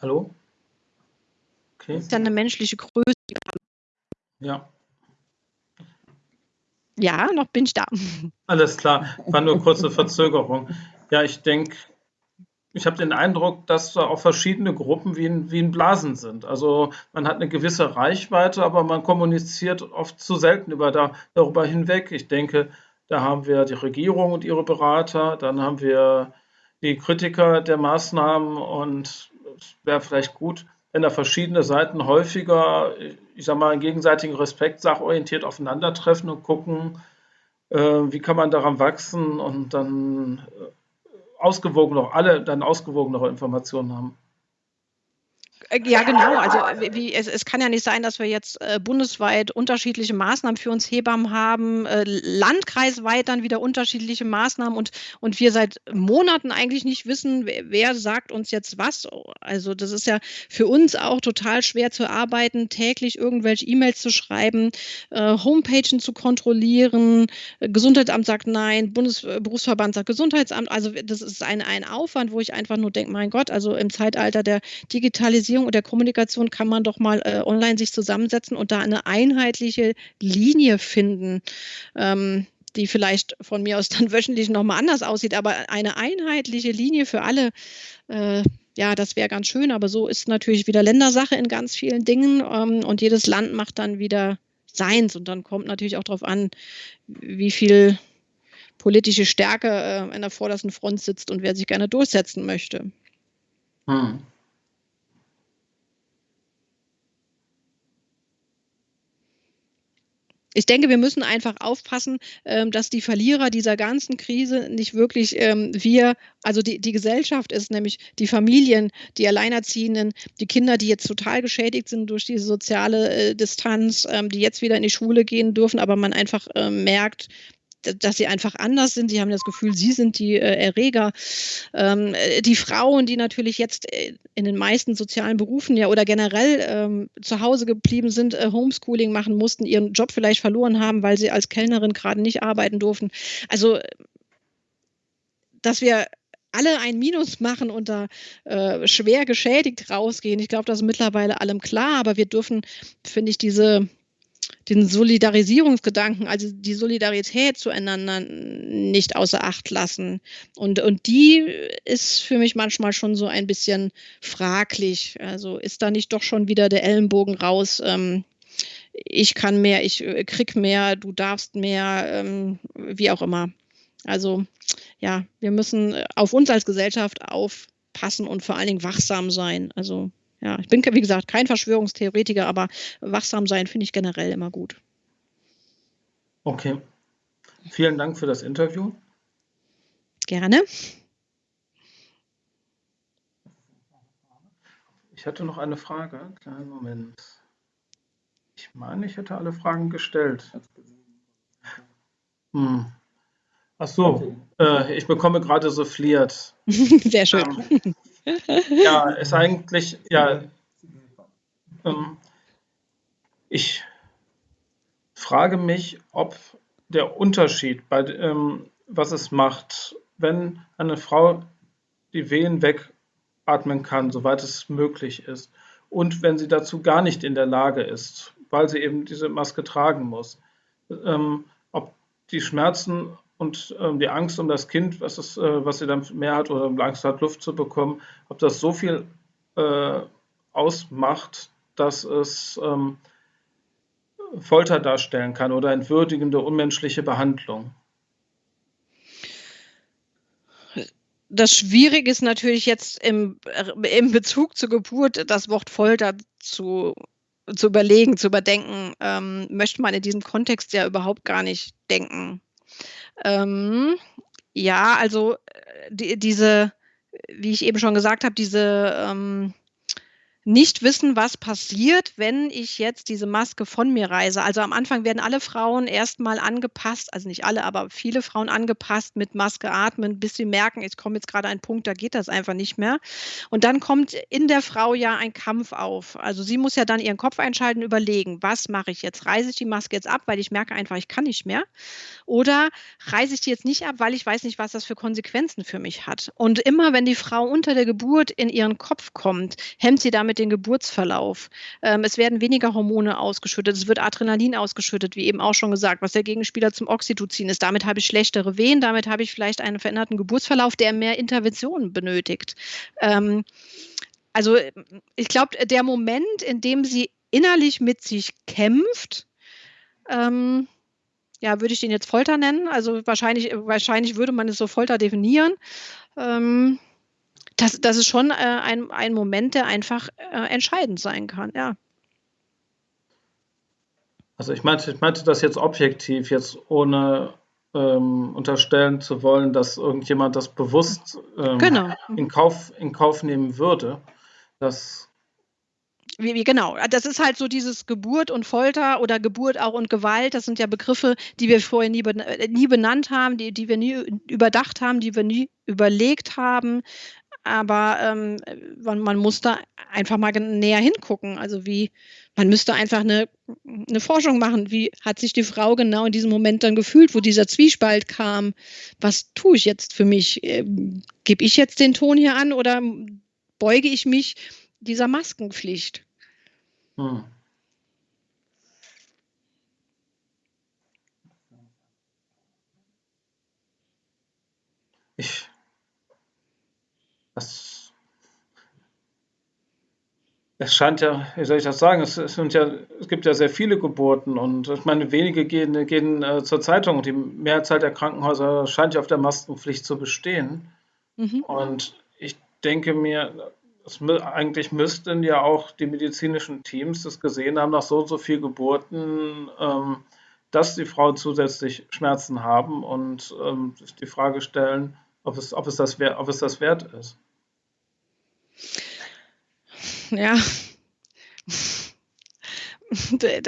Hallo? Okay. Das ist dann eine menschliche Größe. Ja. Ja, noch bin ich da. Alles klar, war nur kurze Verzögerung. Ja, ich denke, ich habe den Eindruck, dass da auch verschiedene Gruppen wie in, wie in Blasen sind. Also man hat eine gewisse Reichweite, aber man kommuniziert oft zu selten über da, darüber hinweg. Ich denke, da haben wir die Regierung und ihre Berater, dann haben wir die Kritiker der Maßnahmen und es wäre vielleicht gut, wenn da verschiedene Seiten häufiger, ich sage mal, gegenseitigen Respekt sachorientiert aufeinandertreffen und gucken, äh, wie kann man daran wachsen und dann ausgewogen noch alle dann ausgewogenere Informationen haben. Äh, ja, genau. Also wie, es, es, kann ja nicht sein, dass wir jetzt äh, bundesweit unterschiedliche Maßnahmen für uns Hebammen haben, äh, landkreisweit dann wieder unterschiedliche Maßnahmen und, und wir seit Monaten eigentlich nicht wissen, wer, wer, sagt uns jetzt was. Also das ist ja für uns auch total schwer zu arbeiten, täglich irgendwelche E-Mails zu schreiben, äh, Homepagen zu kontrollieren. Äh, Gesundheitsamt sagt nein, Bundesberufsverband sagt Gesundheitsamt. Also das ist ein, ein Aufwand, wo ich einfach nur denke, mein Gott, also im Zeitalter der Digitalisierung Digitalisierung und der Kommunikation kann man doch mal äh, online sich zusammensetzen und da eine einheitliche Linie finden. Ähm, die vielleicht von mir aus dann wöchentlich nochmal anders aussieht, aber eine einheitliche Linie für alle, äh, ja, das wäre ganz schön, aber so ist natürlich wieder Ländersache in ganz vielen Dingen ähm, und jedes Land macht dann wieder seins und dann kommt natürlich auch darauf an, wie viel politische Stärke äh, an der vordersten Front sitzt und wer sich gerne durchsetzen möchte. Hm. Ich denke, wir müssen einfach aufpassen, ähm, dass die Verlierer dieser ganzen Krise nicht wirklich ähm, wir, also die, die Gesellschaft ist, nämlich die Familien, die Alleinerziehenden, die Kinder, die jetzt total geschädigt sind durch diese soziale äh, Distanz, ähm, die jetzt wieder in die Schule gehen dürfen, aber man einfach merkt, dass sie einfach anders sind. Sie haben das Gefühl, sie sind die äh, Erreger. Ähm, äh, die Frauen, die natürlich jetzt äh, in den meisten sozialen Berufen ja oder generell ähm, zu Hause geblieben sind, Homeschooling machen mussten, ihren Job vielleicht verloren haben, weil sie als Kellnerin gerade nicht arbeiten durften. Also, dass wir alle ein Minus machen und da äh, schwer geschädigt rausgehen. Ich glaube, das ist mittlerweile allem klar, aber wir dürfen, finde ich, diese den Solidarisierungsgedanken, also die Solidarität zueinander nicht außer Acht lassen. Und, und die ist für mich manchmal schon so ein bisschen fraglich. Also ist da nicht doch schon wieder der Ellenbogen raus? Ähm, ich kann mehr, ich äh, krieg mehr, du darfst mehr, ähm, wie auch immer. Also ja, wir müssen auf uns als Gesellschaft aufpassen und vor allen Dingen wachsam sein. Also ja, ich bin, wie gesagt, kein Verschwörungstheoretiker, aber wachsam sein finde ich generell immer gut. Okay. Vielen Dank für das Interview. Gerne. Ich hatte noch eine Frage. Kleinen Moment. Ich meine, ich hätte alle Fragen gestellt. Hm. Ach so, äh, ich bekomme gerade so fliert. Sehr schön. Ähm, ja, ist eigentlich, ja, ähm, ich frage mich, ob der Unterschied bei, ähm, was es macht, wenn eine Frau die Wehen wegatmen kann, soweit es möglich ist, und wenn sie dazu gar nicht in der Lage ist, weil sie eben diese Maske tragen muss, ähm, ob die Schmerzen und ähm, die Angst um das Kind, was, es, äh, was sie dann mehr hat oder Angst hat, Luft zu bekommen, ob das so viel äh, ausmacht, dass es ähm, Folter darstellen kann oder entwürdigende, unmenschliche Behandlung. Das Schwierige ist natürlich jetzt im, im Bezug zur Geburt das Wort Folter zu, zu überlegen, zu überdenken, ähm, möchte man in diesem Kontext ja überhaupt gar nicht denken. Ähm, ja, also äh, die, diese, wie ich eben schon gesagt habe, diese ähm, nicht wissen, was passiert, wenn ich jetzt diese Maske von mir reise. Also am Anfang werden alle Frauen erstmal angepasst, also nicht alle, aber viele Frauen angepasst mit Maske atmen, bis sie merken, ich komme jetzt gerade an einen Punkt, da geht das einfach nicht mehr. Und dann kommt in der Frau ja ein Kampf auf. Also sie muss ja dann ihren Kopf einschalten, überlegen, was mache ich jetzt? Reise ich die Maske jetzt ab, weil ich merke einfach, ich kann nicht mehr? Oder reise ich die jetzt nicht ab, weil ich weiß nicht, was das für Konsequenzen für mich hat? Und immer wenn die Frau unter der Geburt in ihren Kopf kommt, hemmt sie damit den Geburtsverlauf. Ähm, es werden weniger Hormone ausgeschüttet, es wird Adrenalin ausgeschüttet, wie eben auch schon gesagt, was der Gegenspieler zum Oxytocin ist. Damit habe ich schlechtere Wehen, damit habe ich vielleicht einen veränderten Geburtsverlauf, der mehr Interventionen benötigt. Ähm, also ich glaube, der Moment, in dem sie innerlich mit sich kämpft, ähm, ja, würde ich den jetzt Folter nennen. Also wahrscheinlich, wahrscheinlich würde man es so Folter definieren. Ähm, das, das ist schon äh, ein, ein Moment, der einfach äh, entscheidend sein kann, ja. Also ich meinte, ich meinte das jetzt objektiv, jetzt ohne ähm, unterstellen zu wollen, dass irgendjemand das bewusst ähm, Genau. in, Kauf, in Kauf nehmen würde. Das Wie, wie, genau, das ist halt so dieses Geburt und Folter oder Geburt auch und Gewalt. Das sind ja Begriffe, die wir vorher nie, ben äh, nie benannt haben, die, die wir nie überdacht haben, die wir nie überlegt haben. Aber ähm, man, man, muss da einfach mal näher hingucken. Also wie, man müsste einfach eine, eine Forschung machen. Wie hat sich die Frau genau in diesem Moment dann gefühlt, wo dieser Zwiespalt kam? Was tue ich jetzt für mich? Ähm, Gebe ich jetzt den Ton hier an oder beuge ich mich dieser Maskenpflicht? Hm. Ich, das, es scheint ja, wie soll ich das sagen, es, es, sind ja, es gibt ja sehr viele Geburten und ich meine, wenige gehen, gehen äh, zur Zeitung und die Mehrzahl der Krankenhäuser scheint ja auf der Maskenpflicht zu bestehen. Mhm. Und ich denke mir, es, eigentlich müssten ja auch die medizinischen Teams das gesehen haben, nach so und so viel Geburten, ähm, dass die Frauen zusätzlich Schmerzen haben und ähm, sich die Frage stellen, ob es, ob, es das, ob es das wert ist. Ja.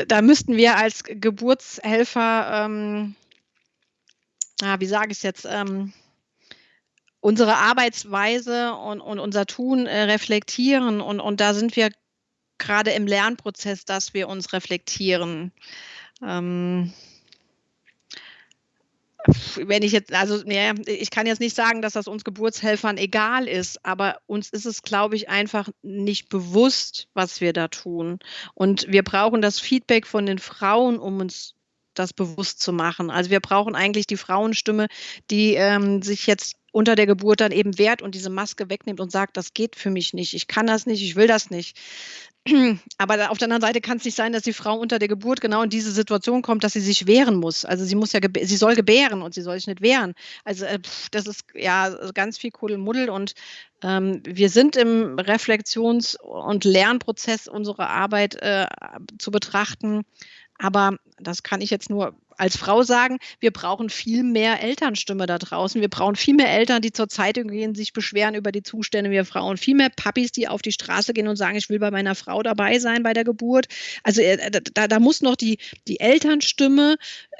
Da müssten wir als Geburtshelfer, ähm, wie sage ich es jetzt, ähm, unsere Arbeitsweise und, und unser Tun äh, reflektieren. Und, und da sind wir gerade im Lernprozess, dass wir uns reflektieren. Ähm, wenn ich jetzt, also ja, ich kann jetzt nicht sagen, dass das uns Geburtshelfern egal ist, aber uns ist es, glaube ich, einfach nicht bewusst, was wir da tun. Und wir brauchen das Feedback von den Frauen, um uns das bewusst zu machen. Also wir brauchen eigentlich die Frauenstimme, die ähm, sich jetzt unter der Geburt dann eben wehrt und diese Maske wegnimmt und sagt, das geht für mich nicht, ich kann das nicht, ich will das nicht. Aber auf der anderen Seite kann es nicht sein, dass die Frau unter der Geburt genau in diese Situation kommt, dass sie sich wehren muss. Also sie muss ja, sie soll gebären und sie soll sich nicht wehren. Also äh, das ist ja ganz viel Kuddelmuddel und ähm, wir sind im Reflexions- und Lernprozess unserer Arbeit äh, zu betrachten. Aber das kann ich jetzt nur als Frau sagen, wir brauchen viel mehr Elternstimme da draußen. Wir brauchen viel mehr Eltern, die zur Zeitung gehen, sich beschweren über die Zustände wir Frauen. Viel mehr Papis, die auf die Straße gehen und sagen, ich will bei meiner Frau dabei sein bei der Geburt. Also äh, da, da muss noch die, die Elternstimme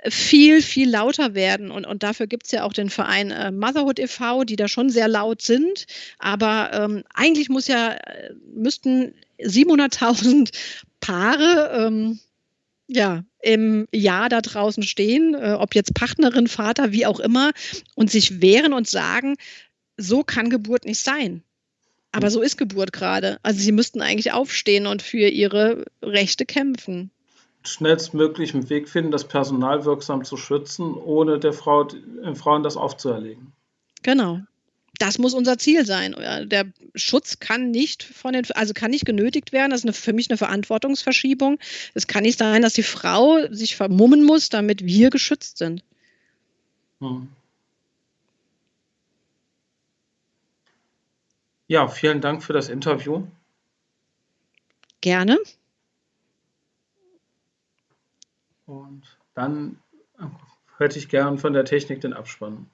viel, viel lauter werden. Und, und dafür gibt es ja auch den Verein äh, Motherhood e.V., die da schon sehr laut sind. Aber ähm, eigentlich muss ja, äh, müssten 700.000 Paare ähm, ja, im Jahr da draußen stehen, äh, ob jetzt Partnerin, Vater, wie auch immer, und sich wehren und sagen, so kann Geburt nicht sein. Aber so ist Geburt gerade. Also sie müssten eigentlich aufstehen und für ihre Rechte kämpfen. Schnellstmöglich einen Weg finden, das Personal wirksam zu schützen, ohne der Frau, den Frauen das aufzuerlegen. Genau das muss unser Ziel sein. Der Schutz kann nicht von den, also kann nicht genötigt werden. Das ist eine, für mich eine Verantwortungsverschiebung. Es kann nicht sein, dass die Frau sich vermummen muss, damit wir geschützt sind. Hm. Ja, vielen Dank für das Interview. Gerne. Und dann hätte ich gern von der Technik den Abspann.